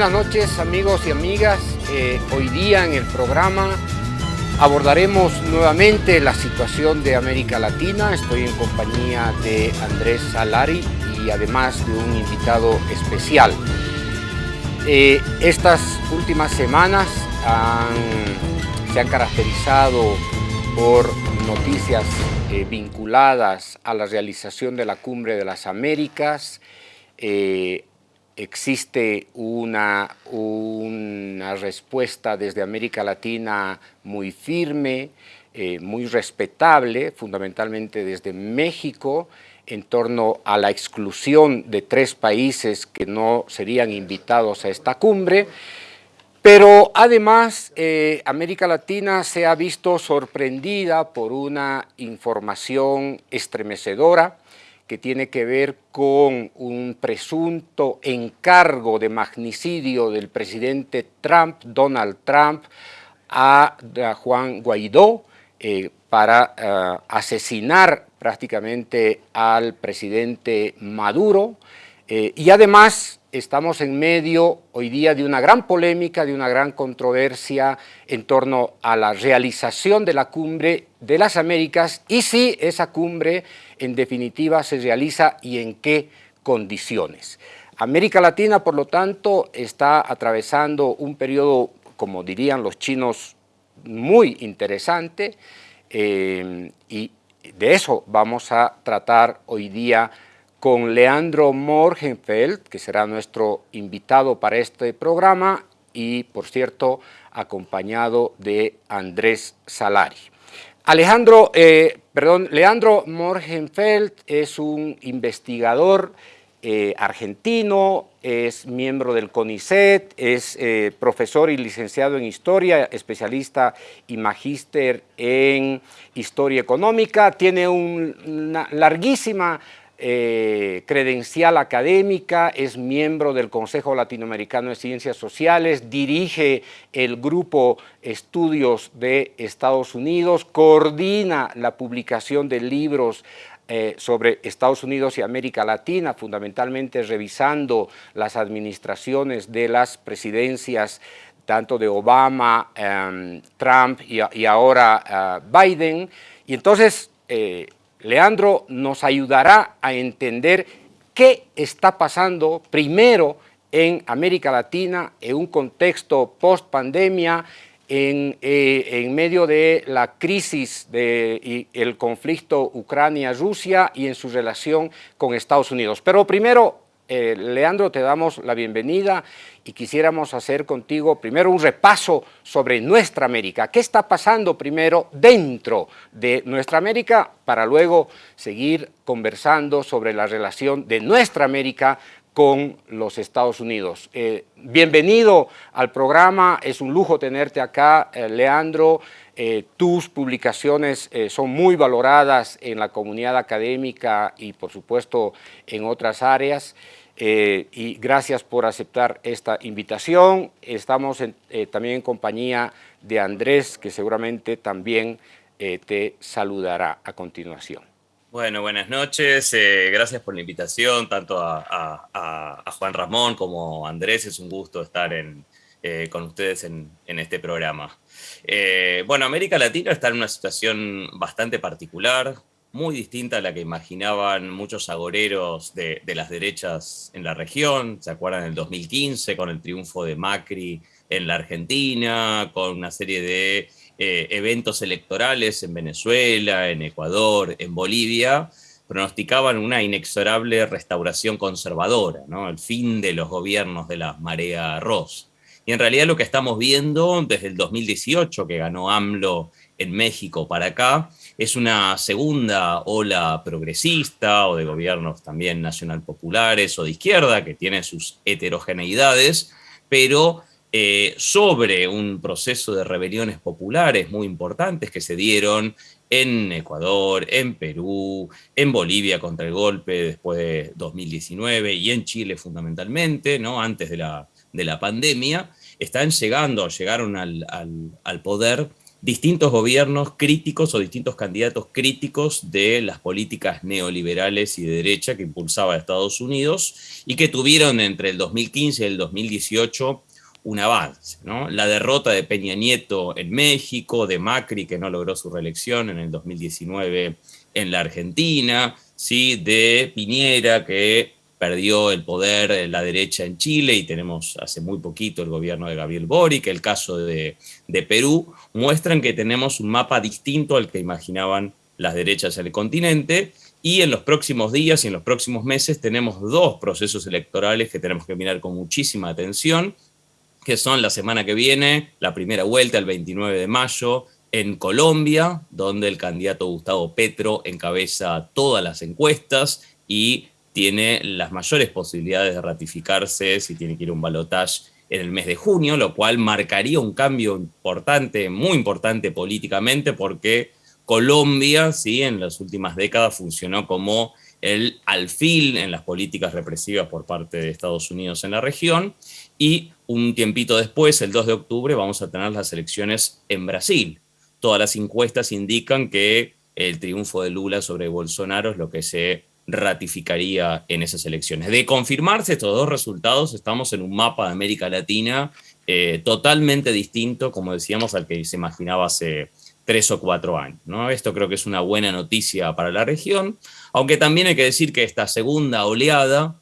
Buenas noches amigos y amigas. Eh, hoy día en el programa abordaremos nuevamente la situación de América Latina. Estoy en compañía de Andrés Salari y además de un invitado especial. Eh, estas últimas semanas se han caracterizado por noticias eh, vinculadas a la realización de la Cumbre de las Américas, existe una, una respuesta desde América Latina muy firme, eh, muy respetable, fundamentalmente desde México, en torno a la exclusión de tres países que no serían invitados a esta cumbre, pero además eh, América Latina se ha visto sorprendida por una información estremecedora que tiene que ver con un presunto encargo de magnicidio del presidente Trump, Donald Trump, a, Juan Guaidó eh, para eh, asesinar prácticamente al presidente Maduro. Eh, y además estamos en medio hoy día de una gran polémica, de una gran controversia en torno a la realización de la cumbre de las Américas. Y si esa cumbre en definitiva se realiza y en qué condiciones. América Latina, por lo tanto, está atravesando un periodo, como dirían los chinos, muy interesante eh, y de eso vamos a tratar hoy día con Leandro Morgenfeld, que será nuestro invitado para este programa, y por cierto, acompañado de Andrés Salari. Alejandro, eh, perdón, Leandro Morgenfeld es un investigador eh, argentino, es miembro del CONICET, es eh, profesor y licenciado en Historia, especialista y magíster en Historia Económica, tiene una larguísima eh, credencial académica, es miembro del Consejo Latinoamericano de Ciencias Sociales, dirige el grupo Estudios de Estados Unidos, coordina la publicación de libros eh, sobre Estados Unidos y América Latina, fundamentalmente revisando las administraciones de las presidencias tanto de Obama, em, Trump y, ahora uh, Biden. Y entonces eh, Leandro nos ayudará a entender qué está pasando primero en América Latina en un contexto post-pandemia, en, eh, en, medio de la crisis del el conflicto Ucrania-Rusia y en su relación con Estados Unidos. Pero primero eh, Leandro, te damos la bienvenida y quisiéramos hacer contigo primero un repaso sobre nuestra América. ¿Qué está pasando primero dentro de nuestra América para luego seguir conversando sobre la relación de nuestra América con los Estados Unidos. Eh, bienvenido al programa, es un lujo tenerte acá, eh, Leandro. tus publicaciones son muy valoradas en la comunidad académica y por supuesto en otras áreas. Eh, y gracias por aceptar esta invitación. Estamos eh, también en compañía de Andrés, que seguramente también eh, te saludará a continuación. Bueno, buenas noches. gracias por la invitación, tanto a, Juan Ramón como a Andrés. Es un gusto estar con ustedes en, este programa. bueno, América Latina está en una situación bastante particular muy distinta a la que imaginaban muchos agoreros de, las derechas en la región. ¿Se acuerdan del 2015 con el triunfo de Macri en la Argentina, con una serie de eh, eventos electorales en Venezuela, en Ecuador, en Bolivia? pronosticaban una inexorable restauración conservadora, el fin de los gobiernos de la marea rosa. Y en realidad lo que estamos viendo desde el 2018, que ganó AMLO en México para acá, es una segunda ola progresista o de gobiernos también nacional populares o de izquierda, que tiene sus heterogeneidades, pero eh, sobre un proceso de rebeliones populares muy importantes que se dieron en Ecuador, en Perú, en Bolivia contra el golpe después de 2019 y en Chile fundamentalmente, ¿no? antes de la, de la pandemia, están llegando, llegaron al, al, al poder distintos gobiernos críticos o distintos candidatos críticos de las políticas neoliberales y de derecha que impulsaba Estados Unidos y que tuvieron entre el 2015 y el 2018 un avance. La derrota de Peña Nieto en México, de Macri que no logró su reelección en el 2019 en la Argentina, ¿sí? de Piñera que perdió el poder la derecha en Chile y tenemos hace muy poquito el gobierno de Gabriel Boric, el caso de, de Perú, muestran que tenemos un mapa distinto al que imaginaban las derechas en el continente y en los próximos días y en los próximos meses tenemos dos procesos electorales que tenemos que mirar con muchísima atención, que son la semana que viene, la primera vuelta el 29 de mayo, en Colombia, donde el candidato Gustavo Petro encabeza todas las encuestas y tiene las mayores posibilidades de ratificarse si tiene que ir un balotaje en el mes de junio, lo cual marcaría un cambio importante, muy importante políticamente, porque Colombia, ¿sí? en las últimas décadas, funcionó como el alfil en las políticas represivas por parte de Estados Unidos en la región, y un tiempito después, el 2 de octubre, vamos a tener las elecciones en Brasil. Todas las encuestas indican que el triunfo de Lula sobre Bolsonaro es lo que se ratificaría en esas elecciones. De confirmarse estos dos resultados, estamos en un mapa de América Latina eh, totalmente distinto, como decíamos, al que se imaginaba hace tres o cuatro años. ¿no? Esto creo que es una buena noticia para la región, aunque también hay que decir que esta segunda oleada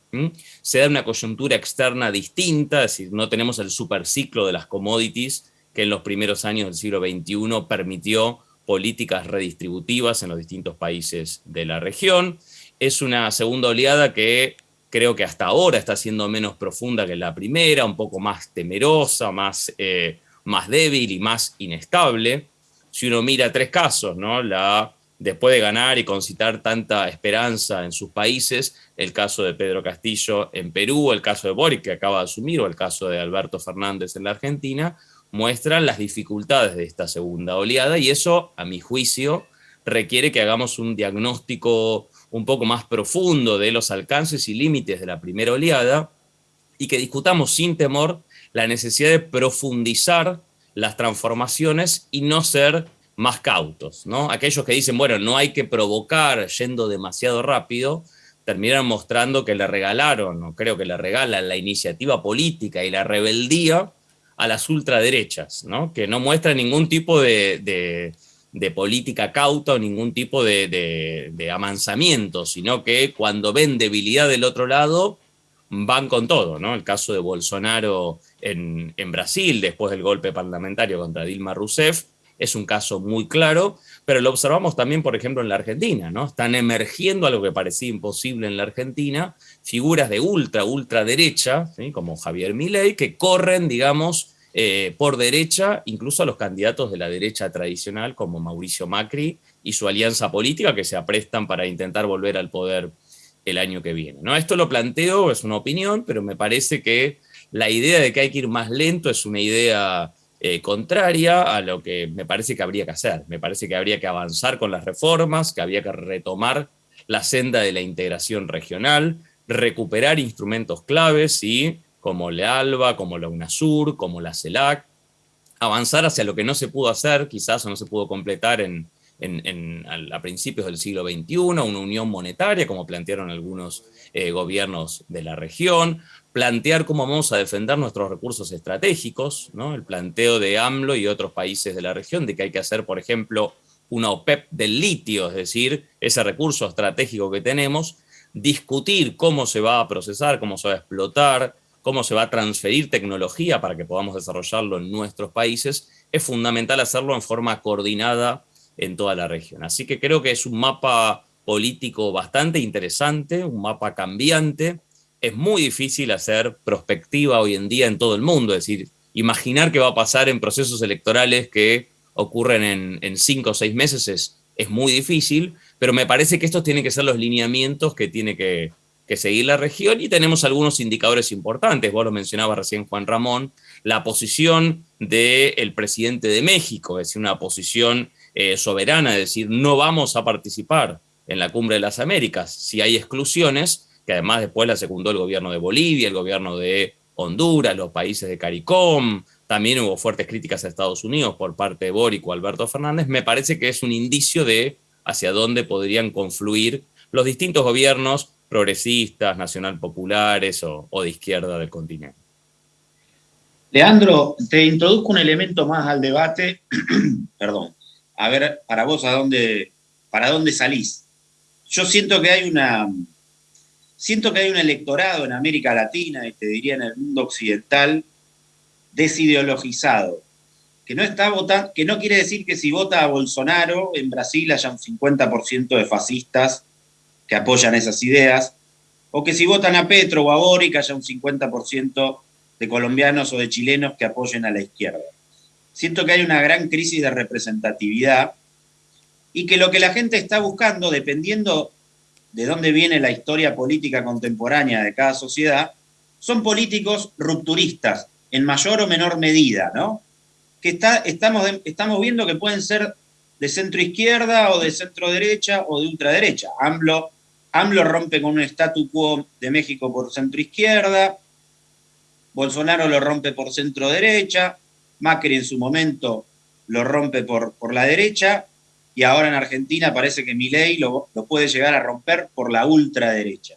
se da una coyuntura externa distinta, es decir, no tenemos el superciclo de las commodities que en los primeros años del siglo XXI permitió políticas redistributivas en los distintos países de la región es una segunda oleada que creo que hasta ahora está siendo menos profunda que la primera, un poco más temerosa, más, eh, más débil y más inestable. Si uno mira tres casos, ¿no? La, después de ganar y concitar tanta esperanza en sus países, el caso de Pedro Castillo en Perú, el caso de Boric que acaba de asumir, o el caso de Alberto Fernández en la Argentina, muestran las dificultades de esta segunda oleada y eso, a mi juicio, requiere que hagamos un diagnóstico un poco más profundo de los alcances y límites de la primera oleada y que discutamos sin temor la necesidad de profundizar las transformaciones y no ser más cautos. ¿no? Aquellos que dicen, bueno, no hay que provocar yendo demasiado rápido, terminan mostrando que le regalaron, o creo que le regalan la iniciativa política y la rebeldía a las ultraderechas, ¿no? que no muestran ningún tipo de de política cauta o ningún tipo de, amansamiento, sino que cuando ven debilidad del otro lado, van con todo, ¿no? El caso de Bolsonaro en, en, Brasil, después del golpe parlamentario contra Dilma Rousseff, es un caso muy claro, pero lo observamos también, por ejemplo, en la Argentina, ¿no? Están emergiendo algo que parecía imposible en la Argentina, figuras de ultra, ultraderecha, como Javier Milei, que corren, digamos, eh, por derecha, incluso a los candidatos de la derecha tradicional como Mauricio Macri y su alianza política que se aprestan para intentar volver al poder el año que viene. ¿no? Esto lo planteo, es una opinión, pero me parece que la idea de que hay que ir más lento es una idea eh, contraria a lo que me parece que habría que hacer. Me parece que habría que avanzar con las reformas, que había que retomar la senda de la integración regional, recuperar instrumentos claves y como la ALBA, como la UNASUR, como la CELAC, avanzar hacia lo que no se pudo hacer, quizás o no se pudo completar en, a principios del siglo XXI, una unión monetaria, como plantearon algunos eh, gobiernos de la región, plantear cómo vamos a defender nuestros recursos estratégicos, el planteo de AMLO y otros países de la región, de que hay que hacer, por ejemplo, una OPEP del litio, es decir, ese recurso estratégico que tenemos, discutir cómo se va a procesar, cómo se va a explotar, cómo se va a transferir tecnología para que podamos desarrollarlo en nuestros países, es fundamental hacerlo en forma coordinada en toda la región. Así que creo que es un mapa político bastante interesante, un mapa cambiante. Es muy difícil hacer prospectiva hoy en día en todo el mundo, es decir, imaginar qué va a pasar en procesos electorales que ocurren en, cinco o seis meses es, es muy difícil, pero me parece que estos tienen que ser los lineamientos que tiene que, que seguir la región y tenemos algunos indicadores importantes. Vos lo mencionabas recién, Juan Ramón, la posición del presidente de México, es decir, una posición eh, soberana, es decir, no vamos a participar en la Cumbre de las Américas si hay exclusiones, que además después la secundó el gobierno de Bolivia, el gobierno de Honduras, los países de CARICOM, también hubo fuertes críticas a Estados Unidos por parte de Boric o Alberto Fernández, me parece que es un indicio de hacia dónde podrían confluir los distintos gobiernos progresistas, nacional populares o, de izquierda del continente. Leandro, te introduzco un elemento más al debate. Perdón. A ver, para vos, ¿a dónde, ¿para dónde salís? Yo siento que hay una. Siento que hay un electorado en América Latina, y te diría en el mundo occidental, desideologizado, que no está votando, que no quiere decir que si vota a Bolsonaro en Brasil haya un 50% de fascistas que apoyan esas ideas, o que si votan a Petro o a Boric haya un 50% de colombianos o de chilenos que apoyen a la izquierda. Siento que hay una gran crisis de representatividad y que lo que la gente está buscando, dependiendo de dónde viene la historia política contemporánea de cada sociedad, son políticos rupturistas, en mayor o menor medida, ¿no? Que está, estamos, estamos viendo que pueden ser de centro izquierda o de centro derecha o de ultraderecha. AMLO rompe con un statu quo de México por centro izquierda, Bolsonaro lo rompe por centro derecha, Macri en su momento lo rompe por, por la derecha, y ahora en Argentina parece que Milei lo, lo puede llegar a romper por la ultraderecha.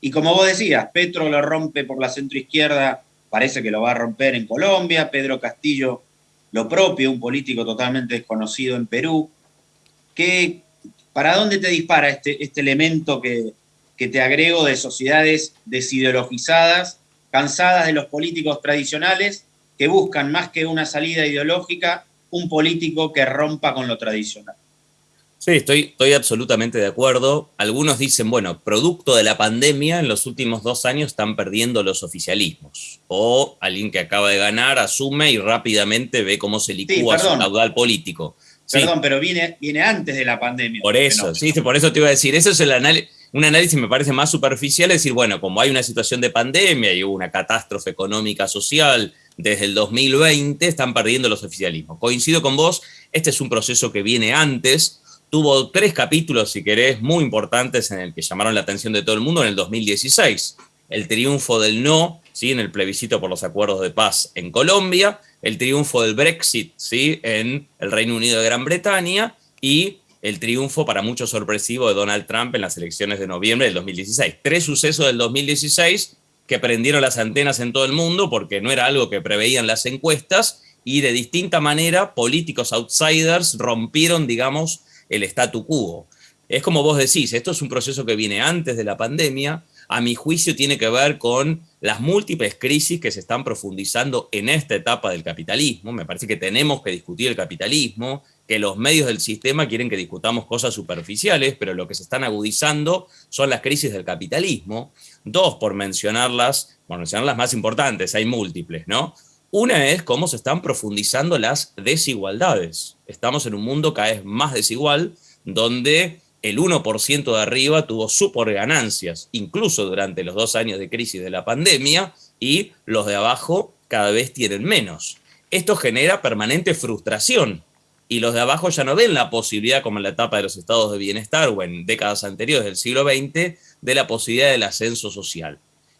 Y como vos decías, Petro lo rompe por la centro izquierda, parece que lo va a romper en Colombia, Pedro Castillo lo propio, un político totalmente desconocido en Perú. ¿Qué, ¿Para dónde te dispara este, este elemento que, que te agrego de sociedades desideologizadas, cansadas de los políticos tradicionales, que buscan más que una salida ideológica, un político que rompa con lo tradicional? Sí, estoy, estoy absolutamente de acuerdo. Algunos dicen, bueno, producto de la pandemia, en los últimos dos años están perdiendo los oficialismos. O alguien que acaba de ganar asume y rápidamente ve cómo se licúa su caudal político. Perdón, pero viene, viene antes de la pandemia. Por eso, sí, por eso te iba a decir, eso es el análisis, un análisis me parece más superficial, es decir, bueno, como hay una situación de pandemia y hubo una catástrofe económica social desde el 2020, están perdiendo los oficialismos. Coincido con vos, este es un proceso que viene antes, tuvo tres capítulos, si querés, muy importantes en el que llamaron la atención de todo el mundo en el 2016. El triunfo del no, ¿sí? en el plebiscito por los acuerdos de paz en Colombia, el triunfo del Brexit ¿sí? en el Reino Unido de Gran Bretaña y el triunfo para mucho sorpresivo de Donald Trump en las elecciones de noviembre del 2016. Tres sucesos del 2016 que prendieron las antenas en todo el mundo porque no era algo que preveían las encuestas y de distinta manera políticos outsiders rompieron, digamos, el statu quo. Es como vos decís, esto es un proceso que viene antes de la pandemia, a mi juicio tiene que ver con las múltiples crisis que se están profundizando en esta etapa del capitalismo. Me parece que tenemos que discutir el capitalismo, que los medios del sistema quieren que discutamos cosas superficiales, pero lo que se están agudizando son las crisis del capitalismo. Dos, por mencionarlas, por mencionar las más importantes, hay múltiples, ¿no? Una es cómo se están profundizando las desigualdades. Estamos en un mundo cada vez más desigual, donde el 1% de arriba tuvo super ganancias, incluso durante los dos años de crisis de la pandemia, y los de abajo cada vez tienen menos. Esto genera permanente frustración, y los de abajo ya no ven la posibilidad, como en la etapa de los estados de bienestar o en décadas anteriores del siglo XX, de la posibilidad del ascenso social.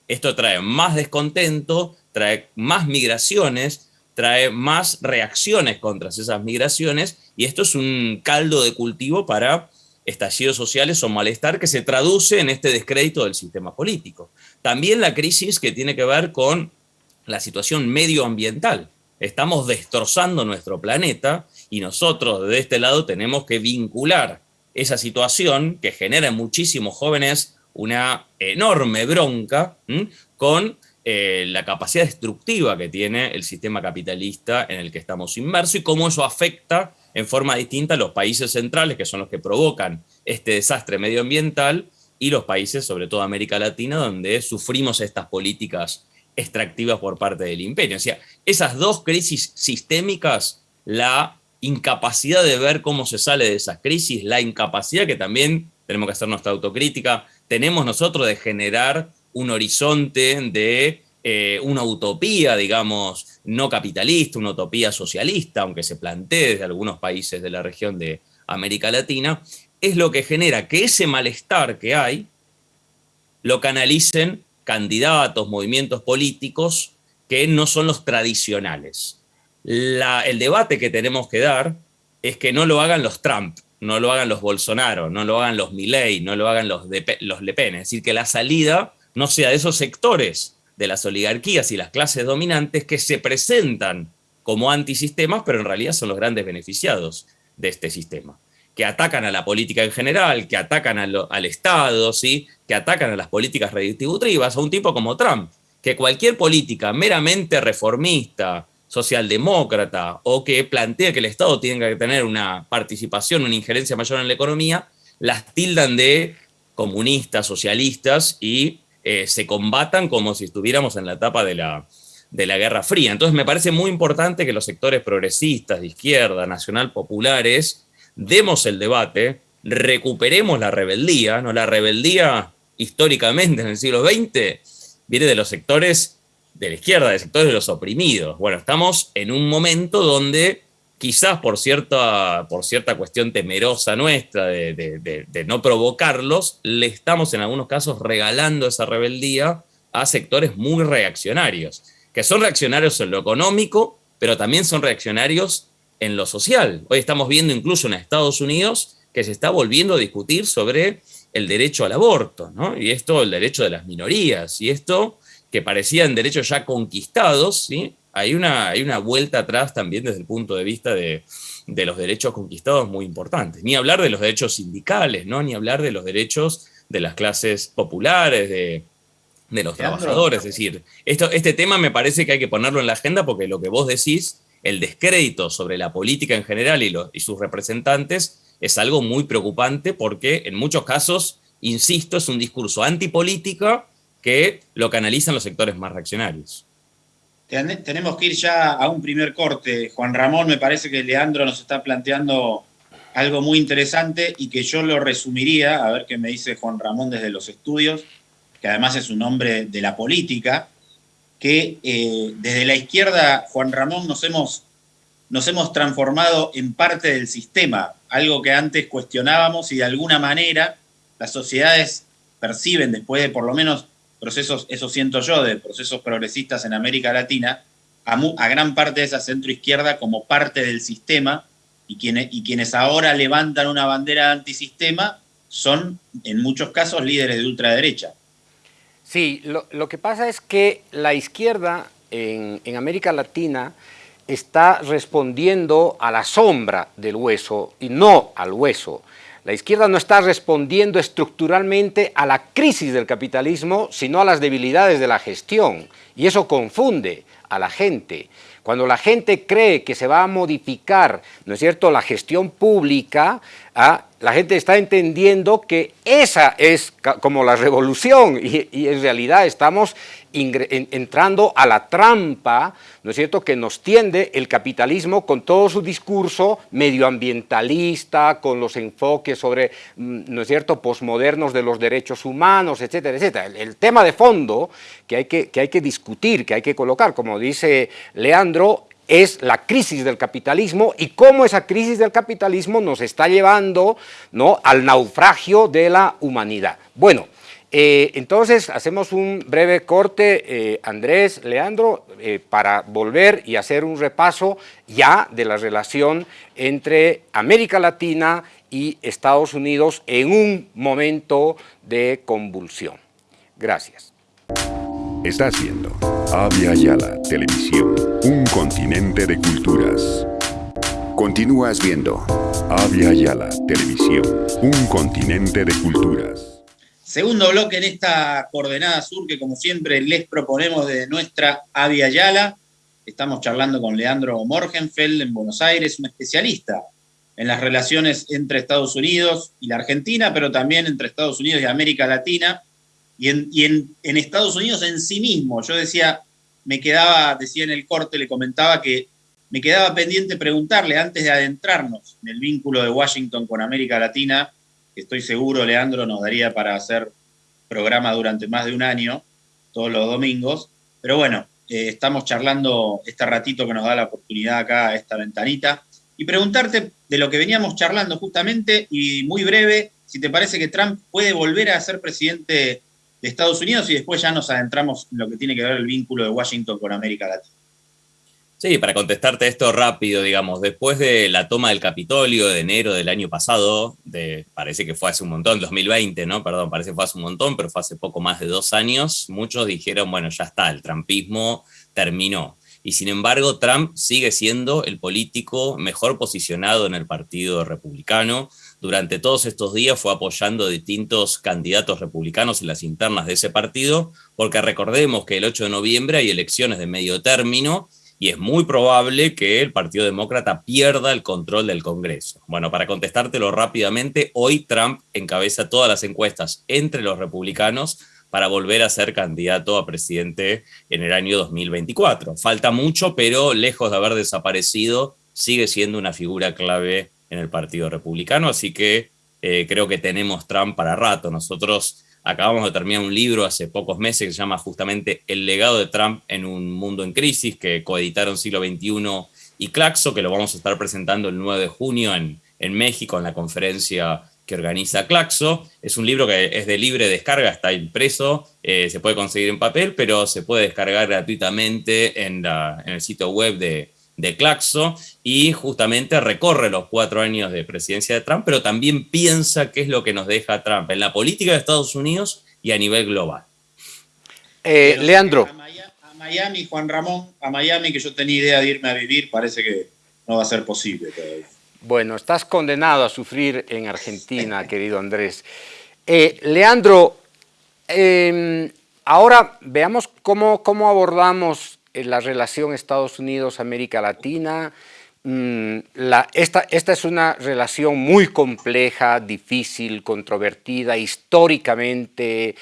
Esto trae más descontento, trae más migraciones, trae más reacciones contra esas migraciones, y esto es un caldo de cultivo para estallidos sociales o malestar que se traduce en este descrédito del sistema político. También la crisis que tiene que ver con la situación medioambiental. Estamos destrozando nuestro planeta y nosotros de este lado tenemos que vincular esa situación que genera en muchísimos jóvenes una enorme bronca con eh, la capacidad destructiva que tiene el sistema capitalista en el que estamos inmersos y cómo eso afecta en forma distinta a los países centrales, que son los que provocan este desastre medioambiental, y los países, sobre todo América Latina, donde sufrimos estas políticas extractivas por parte del imperio. O sea, esas dos crisis sistémicas, la incapacidad de ver cómo se sale de esas crisis, la incapacidad que también tenemos que hacer nuestra autocrítica, tenemos nosotros de generar un horizonte de eh, una utopía, digamos, no capitalista, una utopía socialista, aunque se plantee desde algunos países de la región de América Latina, es lo que genera que ese malestar que hay lo canalicen candidatos, movimientos políticos que no son los tradicionales. El debate que tenemos que dar es que no lo hagan los Trump, no lo hagan los Bolsonaro, no lo hagan los Milley, no lo hagan los, los Le Pen. Es decir, que la salida no sea de esos sectores de las oligarquías y las clases dominantes que se presentan como antisistemas, pero en realidad son los grandes beneficiados de este sistema, que atacan a la política en general, que atacan al Estado, ¿sí? que atacan a las políticas redistributivas, a un tipo como Trump, que cualquier política meramente reformista, socialdemócrata o que plantea que el Estado tiene que tener una participación, una injerencia mayor en la economía, las tildan de comunistas, socialistas y eh, se combatan como si estuviéramos en la etapa de la, de la Guerra Fría. Entonces me parece muy importante que los sectores progresistas, de izquierda, nacional, populares, demos el debate, recuperemos la rebeldía, ¿no? La rebeldía históricamente en el siglo XX viene de los sectores de la izquierda, de sectores de los oprimidos. Bueno, estamos en un momento donde quizás por cierta, por cierta cuestión temerosa nuestra de, no provocarlos, le estamos en algunos casos regalando esa rebeldía a sectores muy reaccionarios, que son reaccionarios en lo económico, pero también son reaccionarios en lo social. Hoy estamos viendo incluso en Estados Unidos que se está volviendo a discutir sobre el derecho al aborto, ¿no? Y esto, el derecho de las minorías, y esto que parecían derechos ya conquistados, ¿sí? hay, una, hay una vuelta atrás también desde el punto de vista de, los derechos conquistados muy importantes. Ni hablar de los derechos sindicales, ¿no? ni hablar de los derechos de las clases populares, de, los trabajadores. Es decir, esto, este tema me parece que hay que ponerlo en la agenda porque lo que vos decís, el descrédito sobre la política en general y, y sus representantes, es algo muy preocupante porque en muchos casos, insisto, es un discurso antipolítica que lo canalizan los sectores más reaccionarios. Tenemos que ir ya a un primer corte. Juan Ramón, me parece que Leandro nos está planteando algo muy interesante y que yo lo resumiría, a ver qué me dice Juan Ramón desde los estudios, que además es un hombre de la política, que eh, desde la izquierda, Juan Ramón, nos hemos, nos hemos transformado en parte del sistema, algo que antes cuestionábamos y de alguna manera las sociedades perciben, después de por lo menos procesos, eso siento yo, de procesos progresistas en América Latina, a, gran parte de esa centroizquierda como parte del sistema y quienes, y quienes ahora levantan una bandera antisistema son en muchos casos líderes de ultraderecha. Sí, lo, que pasa es que la izquierda en, en América Latina está respondiendo a la sombra del hueso y no al hueso. La izquierda no está respondiendo estructuralmente a la crisis del capitalismo, sino a las debilidades de la gestión. Y eso confunde a la gente. Cuando la gente cree que se va a modificar, ¿no es cierto?, la gestión pública, ¿ah? la gente está entendiendo que esa es como la revolución y, y en realidad estamos entrando a la trampa, ¿no es cierto?, que nos tiende el capitalismo con todo su discurso medioambientalista, con los enfoques sobre, mm, ¿no es cierto?, posmodernos de los derechos humanos, etcétera, etcétera. El, tema de fondo que hay que, que hay que discutir, que hay que colocar, como dice Leandro, es la crisis del capitalismo y cómo esa crisis del capitalismo nos está llevando ¿no? al naufragio de la humanidad. Bueno, eh, entonces, hacemos un breve corte, eh, Andrés, Leandro, eh, para volver y hacer un repaso ya de la relación entre América Latina y Estados Unidos en un momento de convulsión. Gracias. Estás viendo Avia Yala Televisión, un continente de culturas. Continúas viendo Avia Yala Televisión, un continente de culturas. Segundo bloque en esta coordenada sur que como siempre les proponemos de nuestra Avia Yala. Estamos charlando con Leandro Morgenfeld en Buenos Aires, un especialista en las relaciones entre Estados Unidos y la Argentina, pero también entre Estados Unidos y América Latina, y en, en Estados Unidos en sí mismo. Yo decía, me quedaba, decía en el corte, le comentaba que me quedaba pendiente preguntarle antes de adentrarnos en el vínculo de Washington con América Latina, estoy seguro, Leandro, nos daría para hacer programa durante más de un año, todos los domingos. Pero bueno, eh, estamos charlando este ratito que nos da la oportunidad acá, esta ventanita, y preguntarte de lo que veníamos charlando justamente, y muy breve, si te parece que Trump puede volver a ser presidente de Estados Unidos y después ya nos adentramos en lo que tiene que ver el vínculo de Washington con América Latina. Sí, para contestarte esto rápido, digamos, después de la toma del Capitolio de enero del año pasado, parece que fue hace un montón, 2020, ¿no? Perdón, parece que fue hace un montón, pero fue hace poco más de dos años, muchos dijeron, bueno, ya está, el trumpismo terminó. Y sin embargo, Trump sigue siendo el político mejor posicionado en el Partido Republicano. Durante todos estos días fue apoyando distintos candidatos republicanos en las internas de ese partido, porque recordemos que el 8 de noviembre hay elecciones de medio término, y es muy probable que el Partido Demócrata pierda el control del Congreso. Bueno, para contestártelo rápidamente, hoy Trump encabeza todas las encuestas entre los republicanos para volver a ser candidato a presidente en el año 2024. Falta mucho, pero lejos de haber desaparecido, sigue siendo una figura clave en el Partido Republicano, así que eh, creo que tenemos Trump para rato. Nosotros Acabamos de terminar un libro hace pocos meses que se llama justamente El legado de Trump en un mundo en crisis, que coeditaron Siglo XXI y Claxo, que lo vamos a estar presentando el 9 de junio en, en México en la conferencia que organiza Claxo. Es un libro que es de libre descarga, está impreso, eh, se puede conseguir en papel, pero se puede descargar gratuitamente en, en el sitio web de, de Claxo y justamente recorre los cuatro años de presidencia de Trump, pero también piensa qué es lo que nos deja Trump en la política de Estados Unidos y a nivel global. Eh, Leandro. A Miami, Juan Ramón, a Miami, que yo tenía idea de irme a vivir, parece que no va a ser posible todavía. Bueno, estás condenado a sufrir en Argentina, querido Andrés. Eh, Leandro, em, ahora veamos cómo, cómo abordamos la relación Estados Unidos-América Latina. Mm, esta, esta, es una relación muy compleja, difícil, controvertida, históricamente,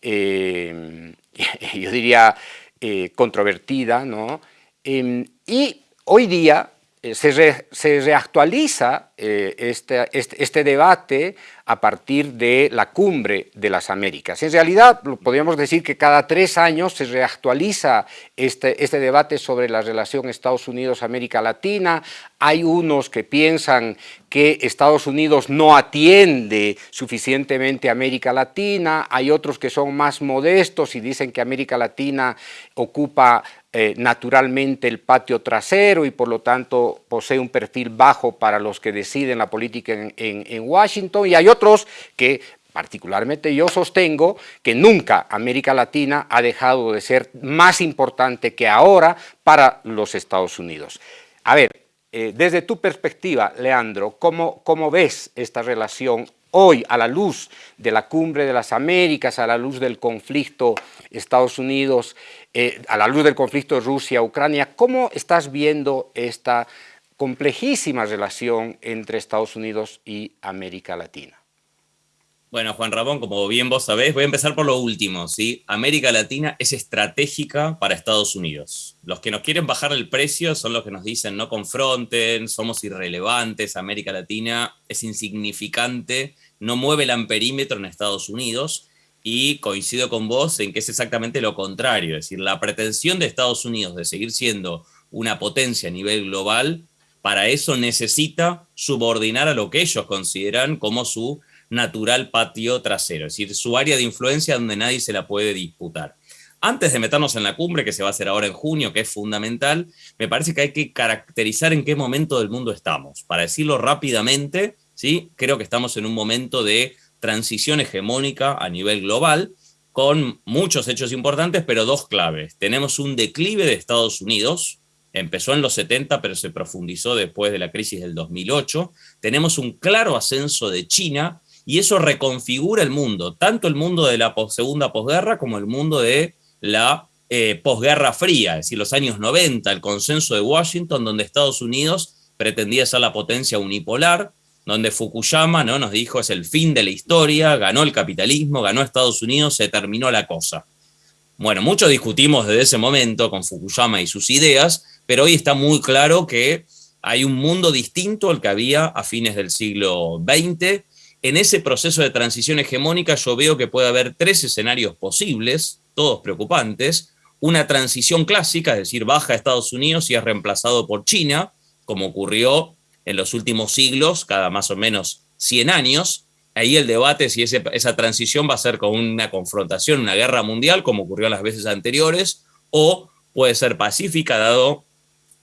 eh, yo diría, eh, controvertida, ¿no? Em, y hoy día eh, se, reactualiza eh, este, este, este, debate a partir de la cumbre de las Américas. En realidad, podríamos decir que cada tres años se reactualiza este, este debate sobre la relación Estados Unidos-América Latina. Hay unos que piensan que Estados Unidos no atiende suficientemente a América Latina, hay otros que son más modestos y dicen que América Latina ocupa eh, naturalmente el patio trasero y por lo tanto posee un perfil bajo para los que deciden la política en, Washington y hay otros que particularmente yo sostengo que nunca América Latina ha dejado de ser más importante que ahora para los Estados Unidos. A ver, eh, desde tu perspectiva, Leandro, ¿cómo, ¿cómo ves esta relación hoy a la luz de la cumbre de las Américas, a la luz del conflicto Estados Unidos, eh, a la luz del conflicto Rusia-Ucrania, ¿cómo estás viendo esta complejísima relación entre Estados Unidos y América Latina? Bueno, Juan Ramón, como bien vos sabés, voy a empezar por lo último. ¿sí? América Latina es estratégica para Estados Unidos. Los que nos quieren bajar el precio son los que nos dicen no confronten, somos irrelevantes, América Latina es insignificante, no mueve el amperímetro en Estados Unidos. Y coincido con vos en que es exactamente lo contrario. Es decir, la pretensión de Estados Unidos de seguir siendo una potencia a nivel global, para eso necesita subordinar a lo que ellos consideran como su natural patio trasero, es decir, su área de influencia donde nadie se la puede disputar. Antes de meternos en la cumbre, que se va a hacer ahora en junio, que es fundamental, me parece que hay que caracterizar en qué momento del mundo estamos. Para decirlo rápidamente, ¿sí? creo que estamos en un momento de transición hegemónica a nivel global, con muchos hechos importantes, pero dos claves. Tenemos un declive de Estados Unidos, empezó en los 70, pero se profundizó después de la crisis del 2008. Tenemos un claro ascenso de China, y eso reconfigura el mundo, tanto el mundo de la segunda posguerra como el mundo de la eh, posguerra fría, es decir, los años 90, el consenso de Washington, donde Estados Unidos pretendía ser la potencia unipolar, donde Fukuyama ¿no? nos dijo es el fin de la historia, ganó el capitalismo, ganó Estados Unidos, se terminó la cosa. Bueno, mucho discutimos desde ese momento con Fukuyama y sus ideas, pero hoy está muy claro que hay un mundo distinto al que había a fines del siglo XX, en ese proceso de transición hegemónica yo veo que puede haber tres escenarios posibles, todos preocupantes. Una transición clásica, es decir, baja a Estados Unidos y es reemplazado por China, como ocurrió en los últimos siglos, cada más o menos 100 años. ahí el debate si esa transición va a ser con una confrontación, una guerra mundial, como ocurrió las veces anteriores, o puede ser pacífica, dado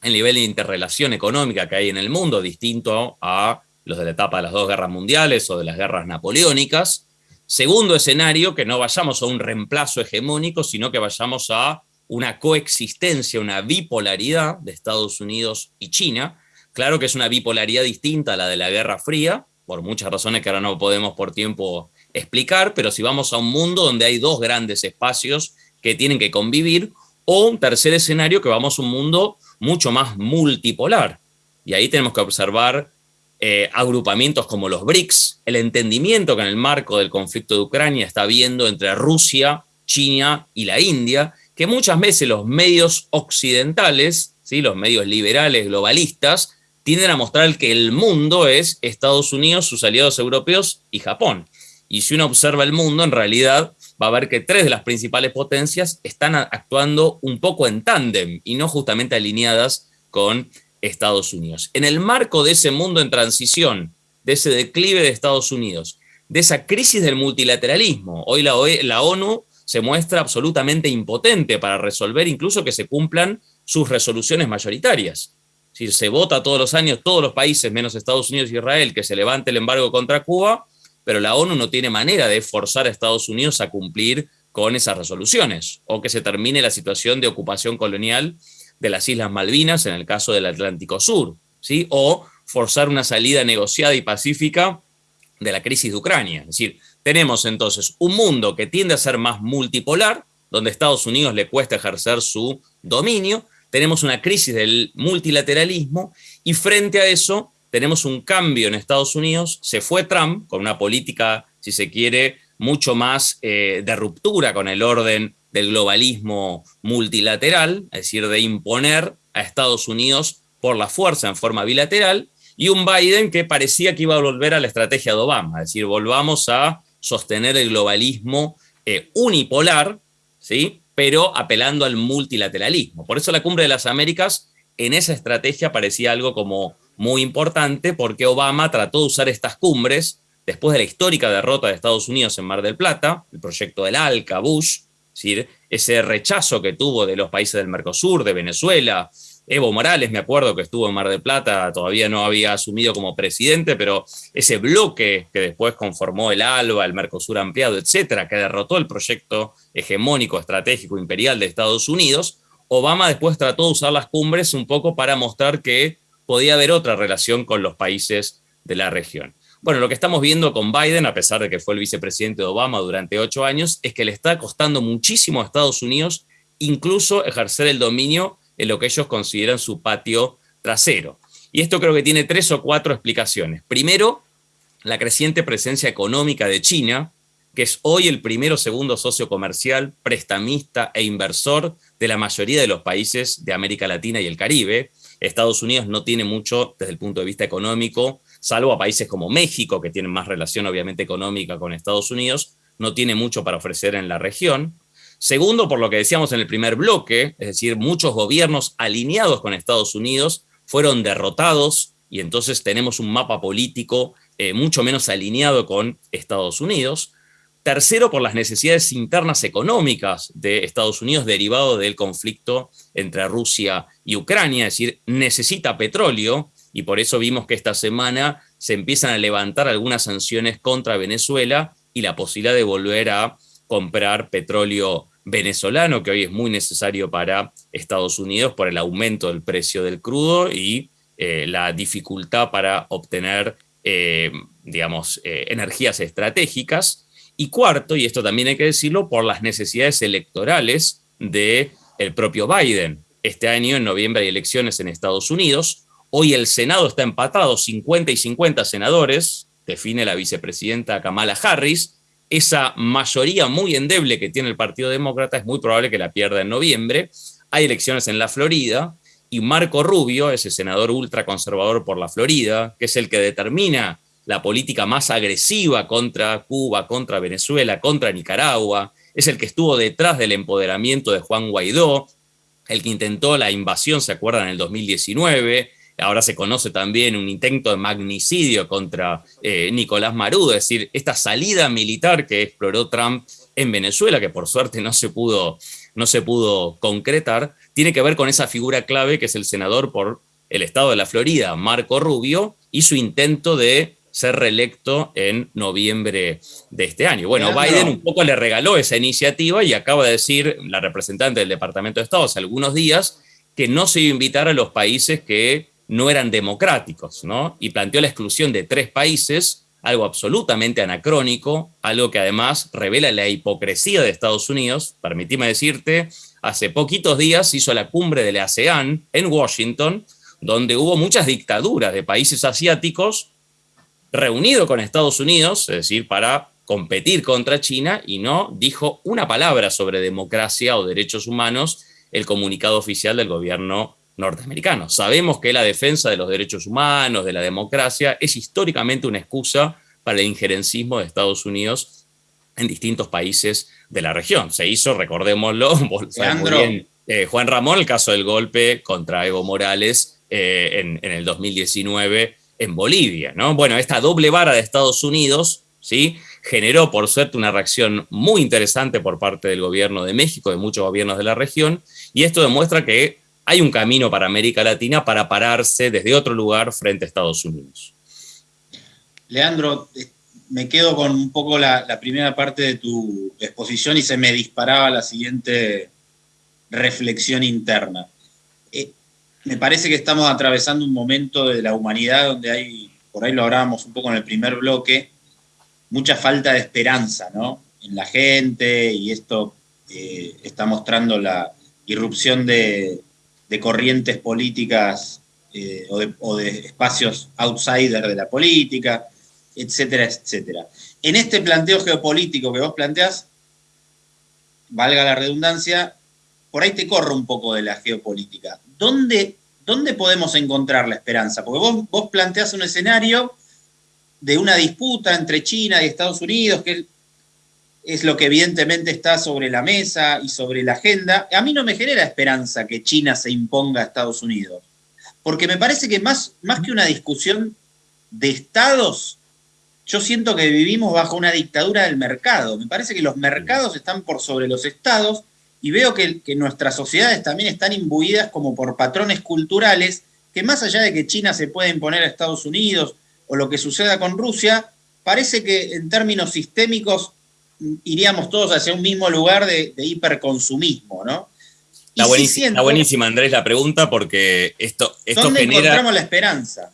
el nivel de interrelación económica que hay en el mundo, distinto a los de la etapa de las dos guerras mundiales o de las guerras napoleónicas. Segundo escenario, que no vayamos a un reemplazo hegemónico, sino que vayamos a una coexistencia, una bipolaridad de Estados Unidos y China. Claro que es una bipolaridad distinta a la de la Guerra Fría, por muchas razones que ahora no podemos por tiempo explicar, pero si vamos a un mundo donde hay dos grandes espacios que tienen que convivir, o un tercer escenario que vamos a un mundo mucho más multipolar. Y ahí tenemos que observar eh, agrupamientos como los BRICS, el entendimiento que en el marco del conflicto de Ucrania está habiendo entre Rusia, China y la India, que muchas veces los medios occidentales, ¿sí? los medios liberales, globalistas, tienden a mostrar que el mundo es Estados Unidos, sus aliados europeos y Japón. Y si uno observa el mundo, en realidad va a ver que tres de las principales potencias están actuando un poco en tándem y no justamente alineadas con Estados Unidos. En el marco de ese mundo en transición, de ese declive de Estados Unidos, de esa crisis del multilateralismo, hoy la, e, ONU se muestra absolutamente impotente para resolver incluso que se cumplan sus resoluciones mayoritarias si se vota todos los años, todos los países, menos Estados Unidos y Israel, que se levante el embargo contra Cuba, pero la ONU no tiene manera de forzar a Estados Unidos a cumplir con esas resoluciones, o que se termine la situación de ocupación colonial de las Islas Malvinas en el caso del Atlántico Sur, ¿sí? o forzar una salida negociada y pacífica de la crisis de Ucrania. Es decir, tenemos entonces un mundo que tiende a ser más multipolar, donde a Estados Unidos le cuesta ejercer su dominio, tenemos una crisis del multilateralismo y frente a eso tenemos un cambio en Estados Unidos, se fue Trump con una política, si se quiere, mucho más eh, de ruptura con el orden del globalismo multilateral, es decir, de imponer a Estados Unidos por la fuerza en forma bilateral, y un Biden que parecía que iba a volver a la estrategia de Obama, es decir, volvamos a sostener el globalismo eh, unipolar, ¿sí? pero apelando al multilateralismo. Por eso la Cumbre de las Américas en esa estrategia parecía algo como muy importante, porque Obama trató de usar estas cumbres después de la histórica derrota de Estados Unidos en Mar del Plata, el proyecto del ALCA, Bush, decir, ese rechazo que tuvo de los países del Mercosur, de Venezuela, Evo Morales, me acuerdo que estuvo en Mar del Plata, todavía no había asumido como presidente, pero ese bloque que después conformó el ALBA, el Mercosur ampliado, etcétera, que derrotó el proyecto hegemónico, estratégico, imperial de Estados Unidos, Obama después trató de usar las cumbres un poco para mostrar que podía haber otra relación con los países de la región. Bueno, lo que estamos viendo con Biden, a pesar de que fue el vicepresidente de Obama durante ocho años, es que le está costando muchísimo a Estados Unidos incluso ejercer el dominio en lo que ellos consideran su patio trasero. Y esto creo que tiene tres o cuatro explicaciones. Primero, la creciente presencia económica de China, que es hoy el primero o segundo socio comercial, prestamista e inversor de la mayoría de los países de América Latina y el Caribe. Estados Unidos no tiene mucho desde el punto de vista económico, salvo a países como México, que tienen más relación obviamente económica con Estados Unidos, no tiene mucho para ofrecer en la región. Segundo, por lo que decíamos en el primer bloque, es decir, muchos gobiernos alineados con Estados Unidos fueron derrotados y entonces tenemos un mapa político eh, mucho menos alineado con Estados Unidos. Tercero, por las necesidades internas económicas de Estados Unidos derivado del conflicto entre Rusia y Ucrania, es decir, necesita petróleo y por eso vimos que esta semana se empiezan a levantar algunas sanciones contra Venezuela y la posibilidad de volver a comprar petróleo venezolano, que hoy es muy necesario para Estados Unidos por el aumento del precio del crudo y eh, la dificultad para obtener, eh, digamos, eh, energías estratégicas. Y cuarto, y esto también hay que decirlo, por las necesidades electorales del el propio Biden. Este año, en noviembre, hay elecciones en Estados Unidos. Hoy el Senado está empatado, 50 y 50 senadores, define la vicepresidenta Kamala Harris, esa mayoría muy endeble que tiene el Partido Demócrata es muy probable que la pierda en noviembre. Hay elecciones en la Florida y Marco Rubio, ese senador ultraconservador por la Florida, que es el que determina la política más agresiva contra Cuba, contra Venezuela, contra Nicaragua, es el que estuvo detrás del empoderamiento de Juan Guaidó, el que intentó la invasión, ¿se acuerdan?, en el 2019, ahora se conoce también un intento de magnicidio contra eh, Nicolás Maduro, es decir, esta salida militar que exploró Trump en Venezuela, que por suerte no se pudo, no se pudo concretar, tiene que ver con esa figura clave que es el senador por el estado de la Florida, Marco Rubio, y su intento de ser reelecto en noviembre de este año. Bueno, Biden un poco le regaló esa iniciativa y acaba de decir la representante del Departamento de Estado hace algunos días que no se iba a invitar a los países que no eran democráticos, ¿no? Y planteó la exclusión de tres países, algo absolutamente anacrónico, algo que además revela la hipocresía de Estados Unidos. Permitime decirte, hace poquitos días hizo la cumbre de la ASEAN en Washington, donde hubo muchas dictaduras de países asiáticos reunido con Estados Unidos, es decir, para competir contra China, y no dijo una palabra sobre democracia o derechos humanos el comunicado oficial del gobierno norteamericano. Sabemos que la defensa de los derechos humanos, de la democracia, es históricamente una excusa para el injerencismo de Estados Unidos en distintos países de la región. Se hizo, recordémoslo, eh, Juan Ramón, el caso del golpe contra Evo Morales eh, en, en el 2019 en Bolivia. ¿no? Bueno, esta doble vara de Estados Unidos ¿sí? generó, por suerte, una reacción muy interesante por parte del gobierno de México, de muchos gobiernos de la región, y esto demuestra que hay un camino para América Latina para pararse desde otro lugar frente a Estados Unidos. Leandro, eh, me quedo con un poco la, primera parte de tu exposición y se me disparaba la siguiente reflexión interna. Eh, me parece que estamos atravesando un momento de la humanidad donde hay, por ahí lo hablábamos un poco en el primer bloque, mucha falta de esperanza ¿no? en la gente y esto eh, está mostrando la irrupción de, corrientes políticas eh, o, de, espacios outsider de la política, etcétera, etcétera. En este planteo geopolítico que vos planteás, valga la redundancia, por ahí te corro un poco de la geopolítica. ¿Dónde, dónde podemos encontrar la esperanza? Porque vos, vos planteás un escenario de una disputa entre China y Estados Unidos, que es lo que evidentemente está sobre la mesa y sobre la agenda. A mí no me genera esperanza que China se imponga a Estados Unidos, porque me parece que más, más que una discusión de estados, yo siento que vivimos bajo una dictadura del mercado. Me parece que los mercados están por sobre los estados y veo que, que nuestras sociedades también están imbuidas como por patrones culturales que más allá de que China se pueda imponer a Estados Unidos o lo que suceda con Rusia, parece que en términos sistémicos iríamos todos hacia un mismo lugar de, hiperconsumismo, ¿no? Está, buenísima, Andrés, la pregunta porque esto, esto ¿dónde genera... encontramos la esperanza?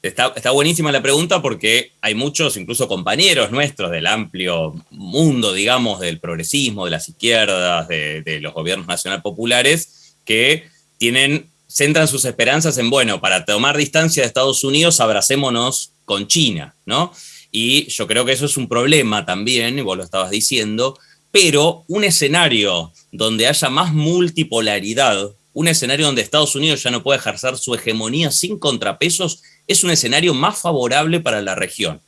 Está, está, buenísima la pregunta porque hay muchos, incluso compañeros nuestros del amplio mundo, digamos, del progresismo, de las izquierdas, de, de los gobiernos nacional populares, que tienen, centran sus esperanzas en, bueno, para tomar distancia de Estados Unidos, abracémonos con China, ¿no? Y yo creo que eso es un problema también, y vos lo estabas diciendo, pero un escenario donde haya más multipolaridad, un escenario donde Estados Unidos ya no puede ejercer su hegemonía sin contrapesos, es un escenario más favorable para la región.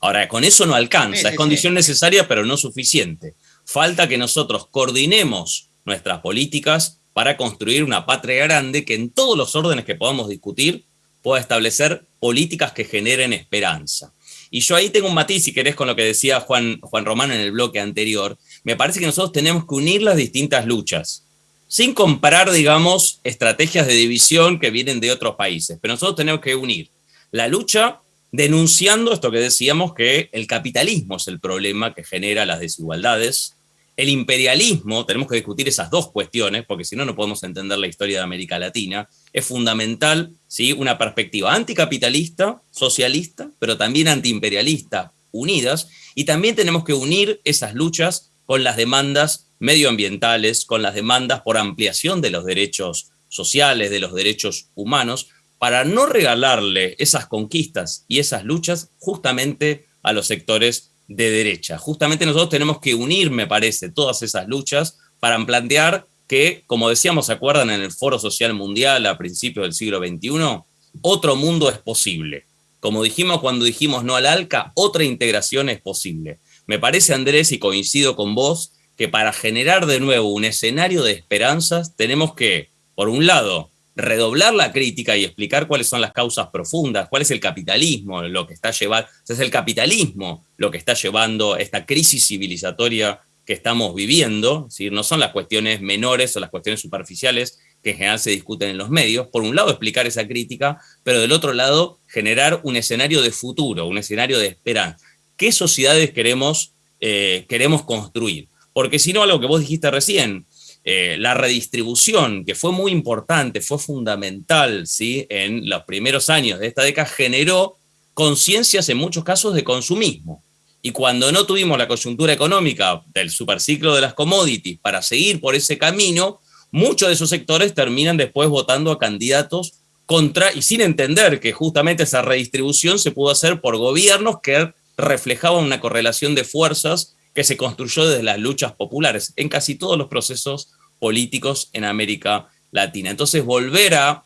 Ahora, con eso no alcanza, es condición necesaria pero no suficiente. Falta que nosotros coordinemos nuestras políticas para construir una patria grande que en todos los órdenes que podamos discutir pueda establecer políticas que generen esperanza. Y yo ahí tengo un matiz, si querés, con lo que decía Juan, Juan Román en el bloque anterior. Me parece que nosotros tenemos que unir las distintas luchas, sin comparar, digamos, estrategias de división que vienen de otros países. Pero nosotros tenemos que unir la lucha denunciando esto que decíamos, que el capitalismo es el problema que genera las desigualdades, el imperialismo, tenemos que discutir esas dos cuestiones, porque si no, no podemos entender la historia de América Latina. Es fundamental ¿sí? una perspectiva anticapitalista, socialista, pero también antiimperialista, unidas, y también tenemos que unir esas luchas con las demandas medioambientales, con las demandas por ampliación de los derechos sociales, de los derechos humanos, para no regalarle esas conquistas y esas luchas justamente a los sectores de derecha. Justamente nosotros tenemos que unir, me parece, todas esas luchas para plantear que, como decíamos, ¿se acuerdan en el Foro Social Mundial a principios del siglo XXI? Otro mundo es posible. Como dijimos cuando dijimos no al ALCA, otra integración es posible. Me parece, Andrés, y coincido con vos, que para generar de nuevo un escenario de esperanzas tenemos que, por un lado, redoblar la crítica y explicar cuáles son las causas profundas, cuál es el capitalismo, lo que está llevando, es el capitalismo lo que está llevando esta crisis civilizatoria que estamos viviendo, ¿sí? no son las cuestiones menores o las cuestiones superficiales que en general se discuten en los medios, por un lado explicar esa crítica, pero del otro lado generar un escenario de futuro, un escenario de esperanza. ¿Qué sociedades queremos, eh, queremos construir? Porque si no, algo que vos dijiste recién, eh, la redistribución, que fue muy importante, fue fundamental ¿sí? en los primeros años de esta década, generó conciencias en muchos casos de consumismo. Y cuando no tuvimos la coyuntura económica del superciclo de las commodities para seguir por ese camino, muchos de esos sectores terminan después votando a candidatos contra, y sin entender que justamente esa redistribución se pudo hacer por gobiernos que reflejaban una correlación de fuerzas que se construyó desde las luchas populares en casi todos los procesos políticos en América Latina. Entonces volver a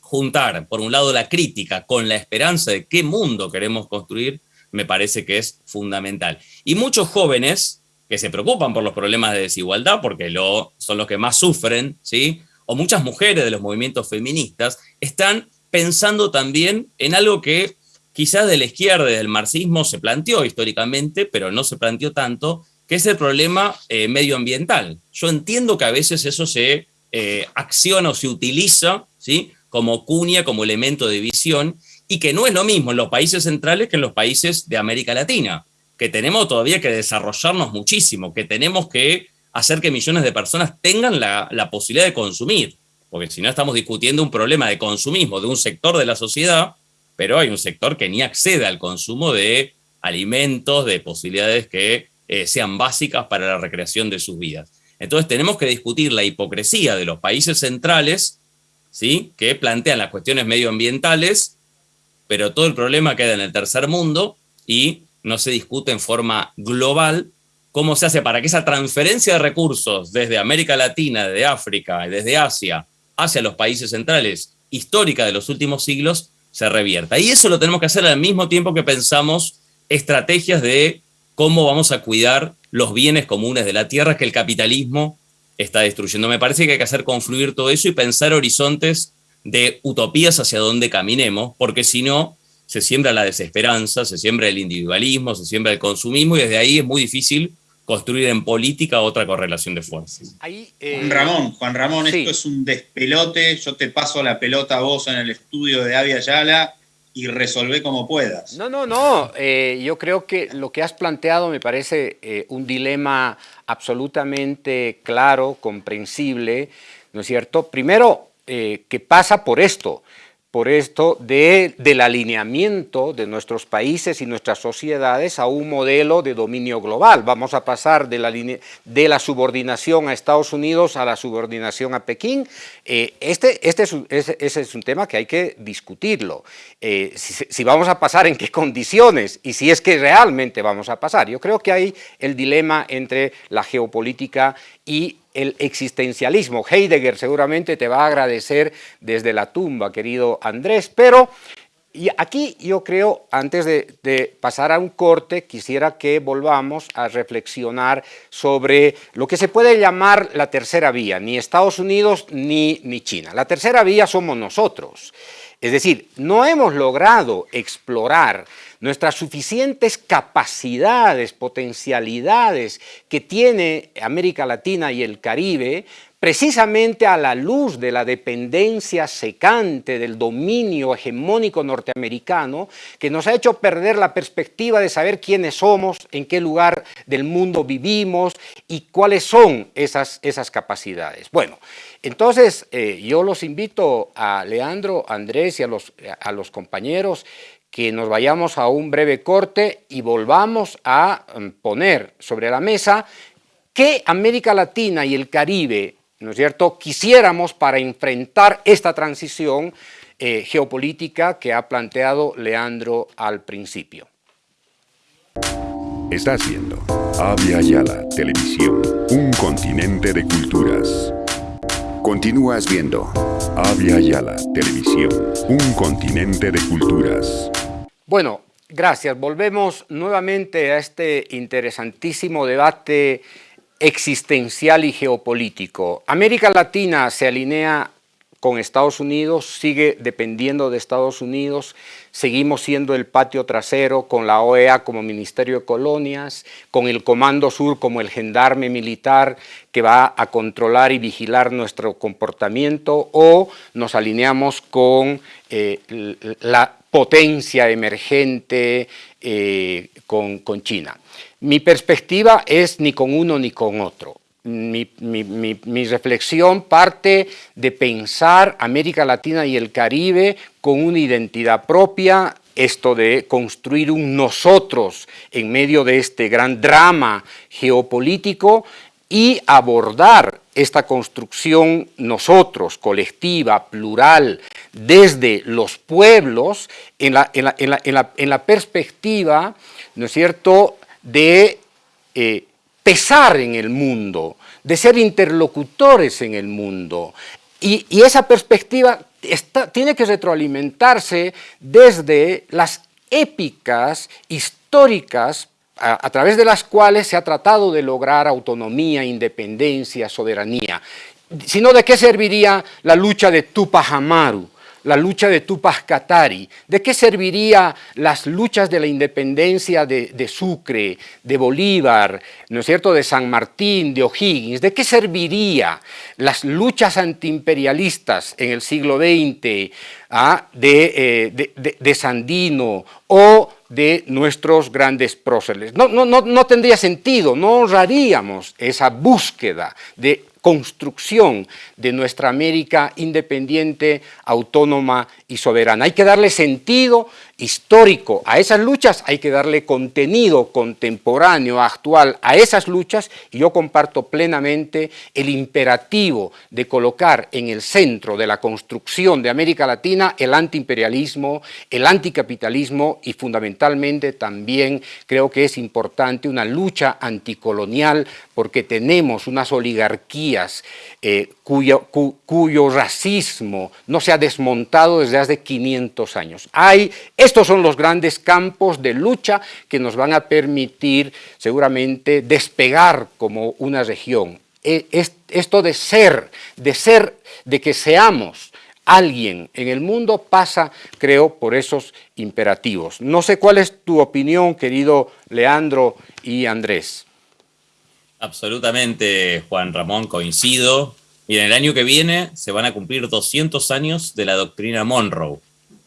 juntar, por un lado, la crítica con la esperanza de qué mundo queremos construir, me parece que es fundamental. Y muchos jóvenes que se preocupan por los problemas de desigualdad, porque lo, son los que más sufren, ¿sí? o muchas mujeres de los movimientos feministas, están pensando también en algo que quizás de la izquierda, del marxismo, se planteó históricamente, pero no se planteó tanto, que es el problema eh, medioambiental. Yo entiendo que a veces eso se eh, acciona o se utiliza ¿sí? como cuña, como elemento de visión, y que no es lo mismo en los países centrales que en los países de América Latina, que tenemos todavía que desarrollarnos muchísimo, que tenemos que hacer que millones de personas tengan la posibilidad de consumir, porque si no estamos discutiendo un problema de consumismo de un sector de la sociedad pero hay un sector que ni accede al consumo de alimentos, de posibilidades que eh, sean básicas para la recreación de sus vidas. Entonces tenemos que discutir la hipocresía de los países centrales, ¿sí? que plantean las cuestiones medioambientales, pero todo el problema queda en el tercer mundo y no se discute en forma global cómo se hace para que esa transferencia de recursos desde América Latina, desde África, desde Asia, hacia los países centrales, histórica de los últimos siglos, se revierta. Y eso lo tenemos que hacer al mismo tiempo que pensamos estrategias de cómo vamos a cuidar los bienes comunes de la tierra que el capitalismo está destruyendo. Me parece que hay que hacer confluir todo eso y pensar horizontes de utopías hacia donde caminemos, porque si no, se siembra la desesperanza, se siembra el individualismo, se siembra el consumismo y desde ahí es muy difícil construir en política otra correlación de fuerzas. Eh, Juan Ramón, Juan Ramón, esto es un despelote, yo te paso la pelota a vos en el estudio de Avia Yala y resolvé como puedas. No, no, no, eh, yo creo que lo que has planteado me parece eh, un dilema absolutamente claro, comprensible, ¿no es cierto? Primero, que pasa por esto, por esto de, del alineamiento de nuestros países y nuestras sociedades a un modelo de dominio global. Vamos a pasar de la, de la subordinación a Estados Unidos a la subordinación a Pekín. Eh, este, este es un, ese, es un tema que hay que discutirlo. Eh, si, si, vamos a pasar, en qué condiciones y si es que realmente vamos a pasar. Yo creo que hay el dilema entre la geopolítica y el existencialismo. Heidegger seguramente te va a agradecer desde la tumba, querido Andrés, pero y aquí yo creo, antes de, pasar a un corte, quisiera que volvamos a reflexionar sobre lo que se puede llamar la tercera vía, ni Estados Unidos ni, ni China. La tercera vía somos nosotros. Es decir, no hemos logrado explorar nuestras suficientes capacidades, potencialidades que tiene América Latina y el Caribe, precisamente a la luz de la dependencia secante del dominio hegemónico norteamericano, que nos ha hecho perder la perspectiva de saber quiénes somos, en qué lugar del mundo vivimos y cuáles son esas, esas capacidades. Bueno, entonces, eh, yo los invito a Leandro, Andrés y a los, a los compañeros que nos vayamos a un breve corte y volvamos a mm, poner sobre la mesa qué América Latina y el Caribe, ¿no es cierto?, quisiéramos para enfrentar esta transición eh, geopolítica que ha planteado Leandro al principio. Está haciendo Avia Yala Televisión, un continente de culturas. Continúas viendo Avia Yala Televisión, un continente de culturas. Bueno, gracias. Volvemos nuevamente a este interesantísimo debate existencial y geopolítico. América Latina se alinea con Estados Unidos, sigue dependiendo de Estados Unidos, seguimos siendo el patio trasero con la OEA como Ministerio de Colonias, con el Comando Sur como el gendarme militar que va a controlar y vigilar nuestro comportamiento o nos alineamos con eh, la potencia emergente eh, con, China. Mi perspectiva es ni con uno ni con otro. Mi, mi, reflexión parte de pensar América Latina y el Caribe con una identidad propia, esto de construir un nosotros en medio de este gran drama geopolítico y abordar esta construcción nosotros, colectiva, plural, desde los pueblos, en la, en la, en la, en la perspectiva, ¿no es cierto?, de eh, pesar en el mundo, de ser interlocutores en el mundo. Y, esa perspectiva tiene que retroalimentarse desde las épicas históricas a, través de las cuales se ha tratado de lograr autonomía, independencia, soberanía. Sino de qué serviría la lucha de Tupac Amaru, la lucha de Tupac Katari? ¿De qué serviría las luchas de la independencia de, Sucre, de Bolívar, ¿no es cierto?, de San Martín, de O'Higgins? ¿De qué serviría las luchas antiimperialistas en el siglo XX ah, eh, de, de, Sandino o de nuestros grandes próceres? No, no, no, no tendría sentido, no honraríamos esa búsqueda de construcción de nuestra América independiente, autónoma y soberana. Hay que darle sentido histórico a esas luchas, hay que darle contenido contemporáneo, actual a esas luchas y yo comparto plenamente el imperativo de colocar en el centro de la construcción de América Latina el antiimperialismo, el anticapitalismo y fundamentalmente también creo que es importante una lucha anticolonial porque tenemos unas oligarquías eh, cuyo, cuyo racismo no se ha desmontado desde hace 500 años. Hay estos son los grandes campos de lucha que nos van a permitir seguramente despegar como una región. E, esto de ser, de ser, de que seamos alguien en el mundo pasa, creo, por esos imperativos. No sé cuál es tu opinión, querido Leandro y Andrés. Absolutamente, Juan Ramón, coincido. Y en el año que viene se van a cumplir 200 años de la doctrina Monroe.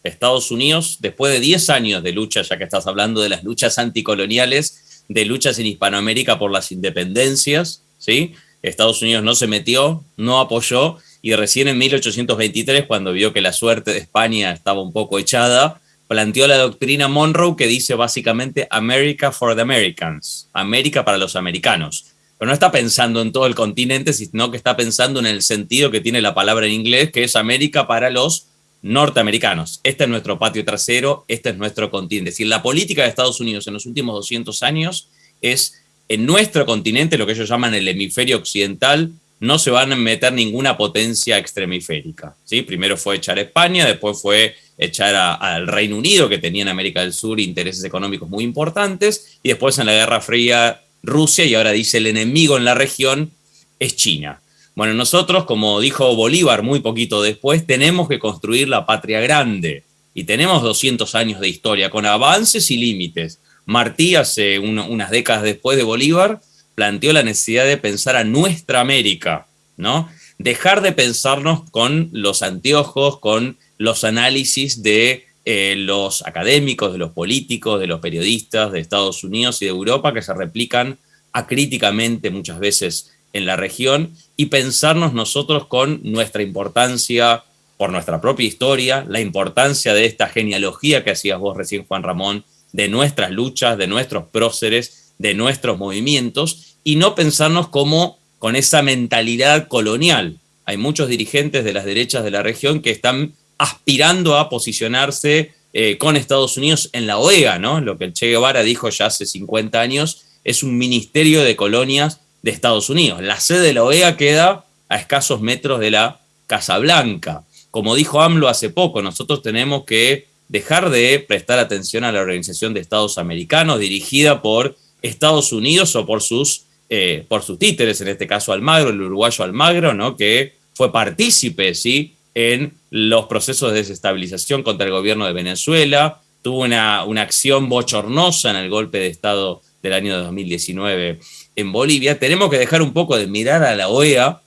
Estados Unidos, después de 10 años de lucha, ya que estás hablando de las luchas anticoloniales, de luchas en Hispanoamérica por las independencias, ¿sí? Estados Unidos no se metió, no apoyó, y recién en 1823, cuando vio que la suerte de España estaba un poco echada, planteó la doctrina Monroe que dice básicamente America for the Americans, América para los americanos. Pero no está pensando en todo el continente, sino que está pensando en el sentido que tiene la palabra en inglés, que es América para los norteamericanos. Este es nuestro patio trasero, este es nuestro continente. Es decir, la política de Estados Unidos en los últimos 200 años es en nuestro continente, lo que ellos llaman el hemisferio occidental, no se van a meter ninguna potencia extremiférica. ¿sí? Primero fue echar a España, después fue echar al Reino Unido, que tenía en América del Sur intereses económicos muy importantes, y después en la Guerra Fría Rusia, y ahora dice el enemigo en la región es China. Bueno, nosotros, como dijo Bolívar muy poquito después, tenemos que construir la patria grande y tenemos 200 años de historia con avances y límites. Martí, hace unas décadas después de Bolívar, planteó la necesidad de pensar a nuestra América, ¿no? Dejar de pensarnos con los anteojos, con los análisis de eh, los académicos, de los políticos, de los periodistas de Estados Unidos y de Europa que se replican acríticamente muchas veces en la región y pensarnos nosotros con nuestra importancia por nuestra propia historia, la importancia de esta genealogía que hacías vos recién, Juan Ramón, de nuestras luchas, de nuestros próceres, de nuestros movimientos, y no pensarnos como con esa mentalidad colonial. Hay muchos dirigentes de las derechas de la región que están aspirando a posicionarse eh, con Estados Unidos en la OEA, ¿no? Lo que el Che Guevara dijo ya hace 50 años, es un ministerio de colonias de Estados Unidos. La sede de la OEA queda a escasos metros de la Casa Blanca. Como dijo AMLO hace poco, nosotros tenemos que dejar de prestar atención a la Organización de Estados Americanos dirigida por Estados Unidos o por sus, eh, por sus títeres, en este caso Almagro, el uruguayo Almagro, ¿no? que fue partícipe ¿sí? en los procesos de desestabilización contra el gobierno de Venezuela, tuvo una, una acción bochornosa en el golpe de Estado del año 2019 en Bolivia, tenemos que dejar un poco de mirar a la OEA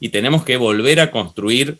y tenemos que volver a construir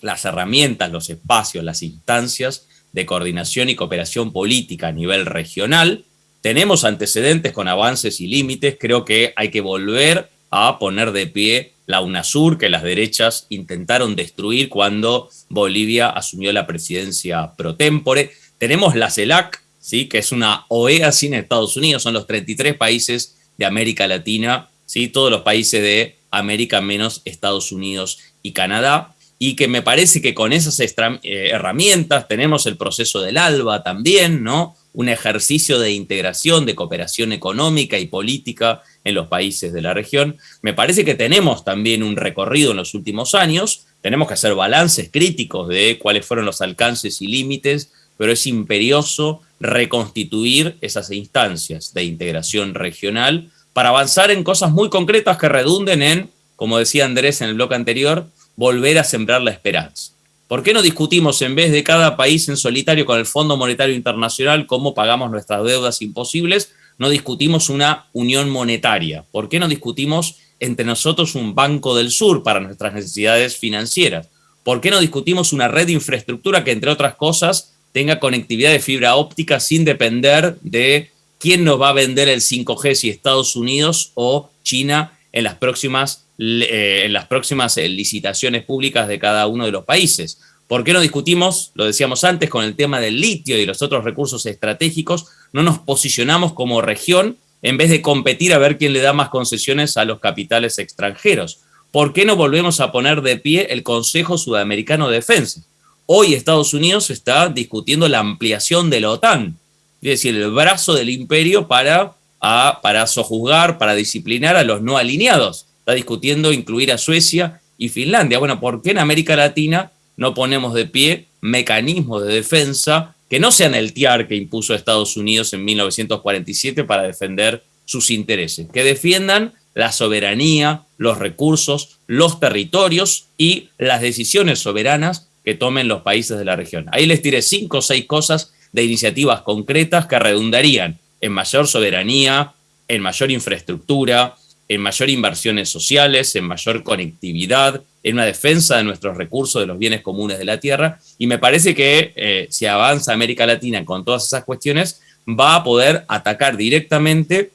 las herramientas, los espacios, las instancias de coordinación y cooperación política a nivel regional. Tenemos antecedentes con avances y límites, creo que hay que volver a poner de pie la UNASUR que las derechas intentaron destruir cuando Bolivia asumió la presidencia pro tempore. Tenemos la CELAC, ¿sí? que es una OEA sin Estados Unidos, son los 33 países de América Latina, ¿sí? todos los países de América menos Estados Unidos y Canadá, y que me parece que con esas eh, herramientas tenemos el proceso del ALBA también, ¿no? un ejercicio de integración, de cooperación económica y política en los países de la región. Me parece que tenemos también un recorrido en los últimos años, tenemos que hacer balances críticos de cuáles fueron los alcances y límites, pero es imperioso reconstituir esas instancias de integración regional para avanzar en cosas muy concretas que redunden en, como decía Andrés en el bloque anterior, volver a sembrar la esperanza. ¿Por qué no discutimos en vez de cada país en solitario con el Fondo Monetario Internacional cómo pagamos nuestras deudas imposibles? No discutimos una unión monetaria. ¿Por qué no discutimos entre nosotros un Banco del Sur para nuestras necesidades financieras? ¿Por qué no discutimos una red de infraestructura que, entre otras cosas, tenga conectividad de fibra óptica sin depender de quién nos va a vender el 5G, si Estados Unidos o China en las próximas, eh, en las próximas eh, licitaciones públicas de cada uno de los países. ¿Por qué no discutimos, lo decíamos antes, con el tema del litio y los otros recursos estratégicos? No nos posicionamos como región en vez de competir a ver quién le da más concesiones a los capitales extranjeros. ¿Por qué no volvemos a poner de pie el Consejo Sudamericano de Defensa? Hoy Estados Unidos está discutiendo la ampliación de la OTAN, es decir, el brazo del imperio para, para sojuzgar, para disciplinar a los no alineados. Está discutiendo incluir a Suecia y Finlandia. Bueno, ¿por qué en América Latina no ponemos de pie mecanismos de defensa que no sean el TIAR que impuso Estados Unidos en 1947 para defender sus intereses, que defiendan la soberanía, los recursos, los territorios y las decisiones soberanas que tomen los países de la región. Ahí les tiré cinco o seis cosas de iniciativas concretas que redundarían en mayor soberanía, en mayor infraestructura, en mayor inversiones sociales, en mayor conectividad, en una defensa de nuestros recursos, de los bienes comunes de la tierra, y me parece que eh, si avanza América Latina con todas esas cuestiones, va a poder atacar directamente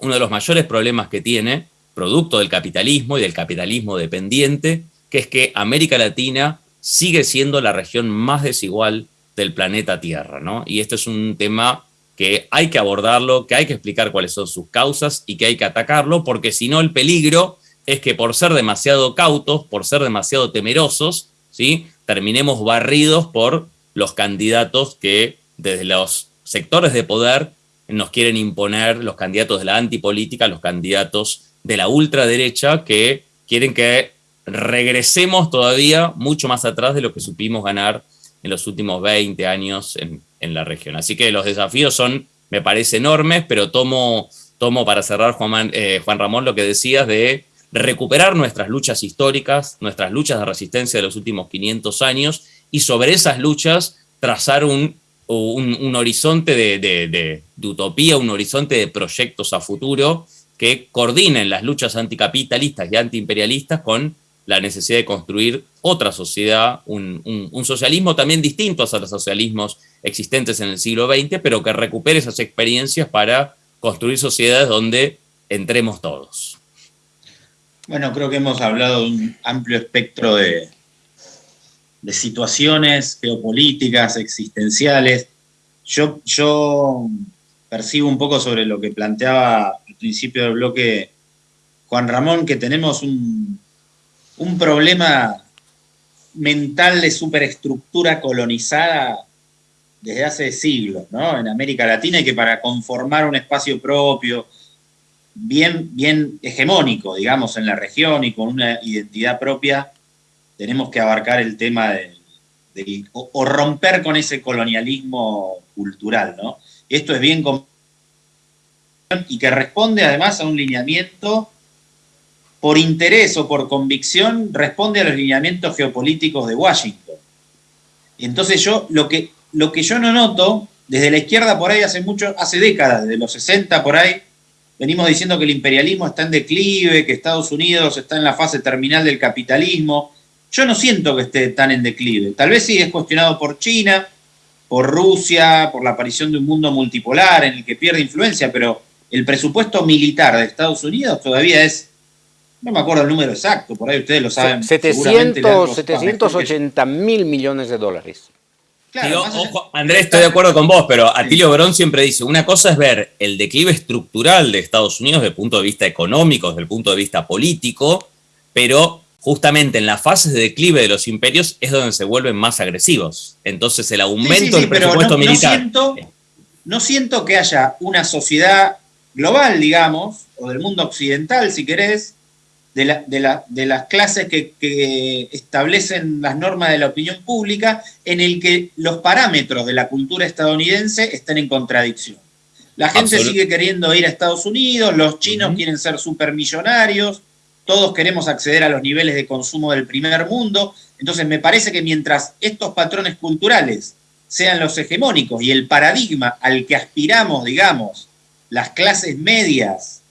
uno de los mayores problemas que tiene, producto del capitalismo y del capitalismo dependiente, que es que América Latina sigue siendo la región más desigual del planeta Tierra, ¿no? Y este es un tema que hay que abordarlo, que hay que explicar cuáles son sus causas y que hay que atacarlo, porque si no el peligro es que por ser demasiado cautos, por ser demasiado temerosos, ¿sí? terminemos barridos por los candidatos que desde los sectores de poder nos quieren imponer, los candidatos de la antipolítica, los candidatos de la ultraderecha que quieren que regresemos todavía mucho más atrás de lo que supimos ganar en los últimos 20 años en, la región. Así que los desafíos son, me parece, enormes, pero tomo, tomo para cerrar, Juan, eh, Juan Ramón, lo que decías de recuperar nuestras luchas históricas, nuestras luchas de resistencia de los últimos 500 años, y sobre esas luchas trazar un, un, horizonte de, de, utopía, un horizonte de proyectos a futuro que coordinen las luchas anticapitalistas y antiimperialistas con la necesidad de construir otra sociedad, un, socialismo también distinto a los socialismos existentes en el siglo XX, pero que recupere esas experiencias para construir sociedades donde entremos todos. Bueno, creo que hemos hablado de un amplio espectro de, de situaciones geopolíticas, existenciales. Yo, yo percibo un poco sobre lo que planteaba al principio del bloque Juan Ramón, que tenemos un, un problema mental de superestructura colonizada desde hace siglos, ¿no? En América Latina y que para conformar un espacio propio, bien, bien hegemónico, digamos, en la región y con una identidad propia, tenemos que abarcar el tema de, o, romper con ese colonialismo cultural, ¿no? Esto es bien y que responde además a un lineamiento por interés o por convicción, responde a los lineamientos geopolíticos de Washington. Entonces yo, lo que, lo que yo no noto, desde la izquierda por ahí hace mucho, hace décadas, desde los 60 por ahí, venimos diciendo que el imperialismo está en declive, que Estados Unidos está en la fase terminal del capitalismo. Yo no siento que esté tan en declive. Tal vez sí es cuestionado por China, por Rusia, por la aparición de un mundo multipolar en el que pierde influencia, pero el presupuesto militar de Estados Unidos todavía es no me acuerdo el número exacto, por ahí ustedes lo saben. 700, 780 mil millones de dólares. Andrés, estoy de acuerdo con vos, pero Atilio Verón siempre dice, una cosa es ver el declive estructural de Estados Unidos desde el punto de vista económico, desde el punto de vista político, pero justamente en las fases de declive de los imperios es donde se vuelven más agresivos. Entonces el aumento del presupuesto militar... siento, no siento que haya una sociedad global, digamos, o del mundo occidental, si querés, de, las clases que, establecen las normas de la opinión pública en el que los parámetros de la cultura estadounidense están en contradicción. La gente sigue queriendo ir a Estados Unidos, los chinos quieren ser supermillonarios, todos queremos acceder a los niveles de consumo del primer mundo. Entonces me parece que mientras estos patrones culturales sean los hegemónicos y el paradigma al que aspiramos, digamos, las clases medias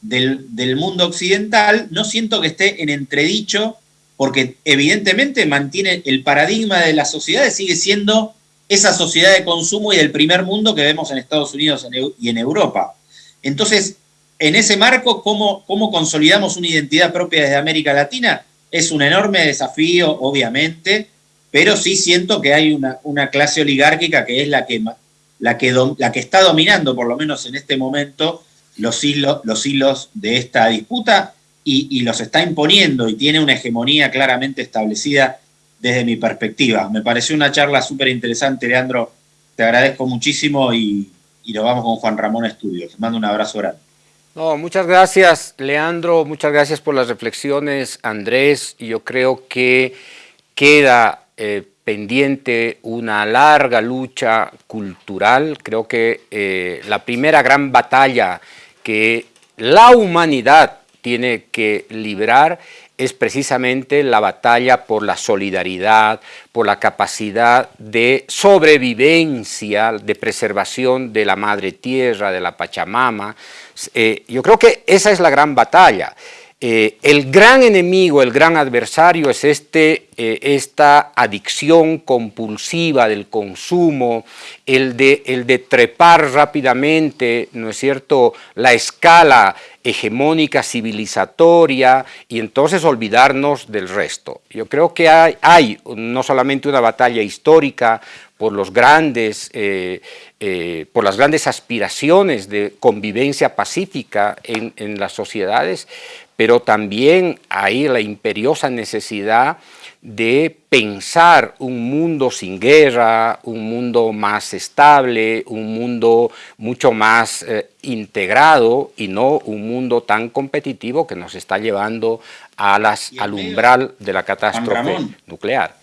del, mundo occidental, no siento que esté en entredicho, porque evidentemente mantiene el paradigma de las sociedades, sigue siendo esa sociedad de consumo y del primer mundo que vemos en Estados Unidos y en Europa. Entonces, en ese marco, ¿cómo, ¿cómo, consolidamos una identidad propia desde América Latina? Es un enorme desafío, obviamente, pero sí siento que hay una, una clase oligárquica que es la que, la, que la que está dominando, por lo menos en este momento, los hilos, los hilos de esta disputa y, los está imponiendo y tiene una hegemonía claramente establecida desde mi perspectiva. Me pareció una charla súper interesante, Leandro. Te agradezco muchísimo y, nos vamos con Juan Ramón Estudio. Te mando un abrazo grande. No, muchas gracias, Leandro. Muchas gracias por las reflexiones, Andrés. Yo creo que queda eh, pendiente una larga lucha cultural. Creo que eh, la primera gran batalla que la humanidad tiene que librar es precisamente la batalla por la solidaridad, por la capacidad de sobrevivencia, de preservación de la madre tierra, de la Pachamama. Eh, yo creo que esa es la gran batalla. Eh, el gran enemigo, el gran adversario es este, eh, esta adicción compulsiva del consumo, el de, el de trepar rápidamente, ¿no es cierto?, la escala hegemónica civilizatoria y entonces olvidarnos del resto. Yo creo que hay, no solamente una batalla histórica por, los grandes, eh, por las grandes aspiraciones de convivencia pacífica en las sociedades, pero también hay la imperiosa necesidad de pensar un mundo sin guerra, un mundo más estable, un mundo mucho más eh, integrado y no un mundo tan competitivo que nos está llevando a las, al umbral de la catástrofe nuclear.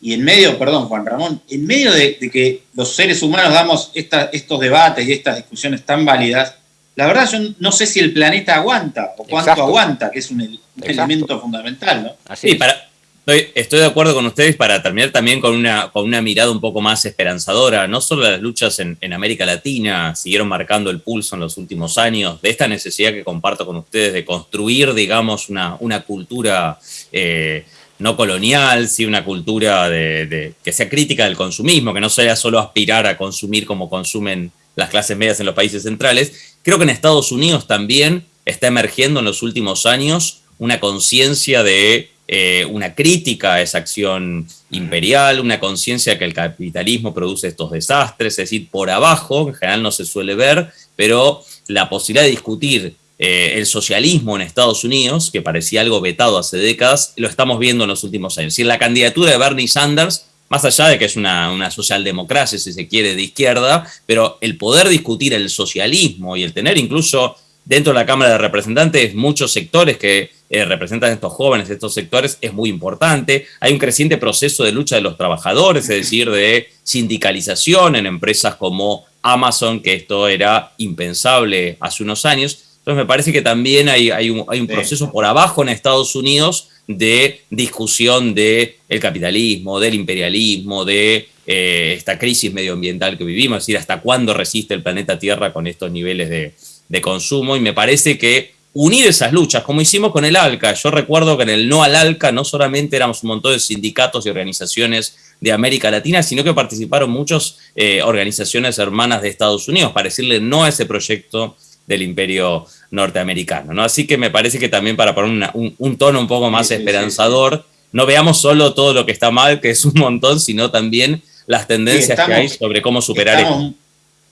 Y en medio, perdón Juan Ramón, en medio de, que los seres humanos damos estos debates y estas discusiones tan válidas, la verdad yo no sé si el planeta aguanta o cuánto aguanta, que es un, elemento fundamental. ¿no? Así para, estoy, de acuerdo con ustedes para terminar también con una, con una mirada un poco más esperanzadora. No solo las luchas en, América Latina siguieron marcando el pulso en los últimos años, de esta necesidad que comparto con ustedes de construir, digamos, una, una cultura... Eh, no colonial, sí una cultura de, que sea crítica del consumismo, que no sea solo aspirar a consumir como consumen las clases medias en los países centrales, Creo que en Estados Unidos también está emergiendo en los últimos años una conciencia de eh, una crítica a esa acción imperial, una conciencia de que el capitalismo produce estos desastres, es decir, por abajo, en general no se suele ver, pero la posibilidad de discutir eh, el socialismo en Estados Unidos, que parecía algo vetado hace décadas, lo estamos viendo en los últimos años. Si la candidatura de Bernie Sanders más allá de que es una, socialdemocracia, si se quiere, de izquierda, pero el poder discutir el socialismo y el tener incluso dentro de la Cámara de Representantes muchos sectores que eh, representan a estos jóvenes, estos sectores, es muy importante. Hay un creciente proceso de lucha de los trabajadores, es decir, de sindicalización en empresas como Amazon, que esto era impensable hace unos años. Entonces me parece que también hay, hay, un, hay un, proceso por abajo en Estados Unidos de discusión del el capitalismo, del imperialismo, de eh, esta crisis medioambiental que vivimos, es decir, hasta cuándo resiste el planeta Tierra con estos niveles de, de consumo. Y me parece que unir esas luchas, como hicimos con el ALCA. Yo recuerdo que en el no al ALCA no solamente éramos un montón de sindicatos y organizaciones de América Latina, sino que participaron muchas eh, organizaciones hermanas de Estados Unidos para decirle no a ese proyecto del imperio norteamericano. ¿no? Así que me parece que también para poner un, tono un poco más esperanzador, no veamos solo todo lo que está mal, que es un montón, sino también las tendencias que hay sobre cómo superar estamos,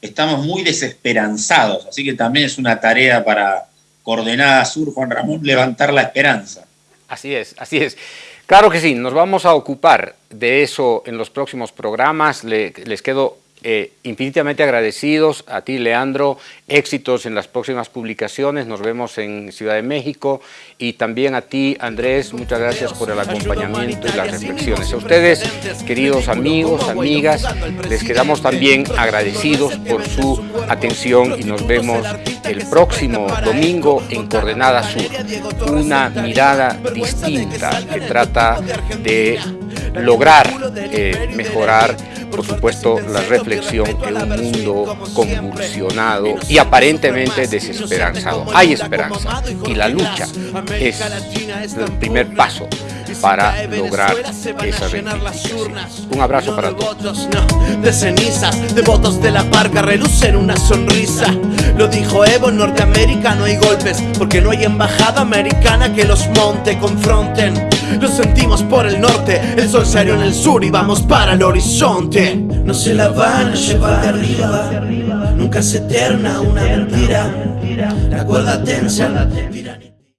Estamos muy desesperanzados, así que también es una tarea para Coordenada Sur, Juan Ramón, levantar la esperanza. Así es, así es. Claro que sí, nos vamos a ocupar de eso en los próximos programas. les quedo eh, infinitamente agradecidos a ti, Leandro. Éxitos en las próximas publicaciones. Nos vemos en Ciudad de México. Y también a ti, Andrés, muchas gracias por el acompañamiento y las reflexiones. A ustedes, queridos amigos, amigas, les quedamos también agradecidos por su atención y nos vemos el próximo domingo en Coordenada Sur. Una mirada distinta que trata de lograr eh, mejorar, por supuesto, la reflexión en un mundo convulsionado y aparentemente desesperanzado. Hay esperanza y la lucha es el primer paso para lograr esa reivindicación. Un abrazo para todos. De cenizas, de votos de la parca, relucen una sonrisa. Lo dijo Evo, en Norteamérica no hay golpes, porque no hay embajada americana que los monte, confronten. Lo sentimos por el norte, el sol salió en el sur y vamos para el horizonte. No se la van a llevar de arriba, nunca se eterna una mentira. La cuerda tensa,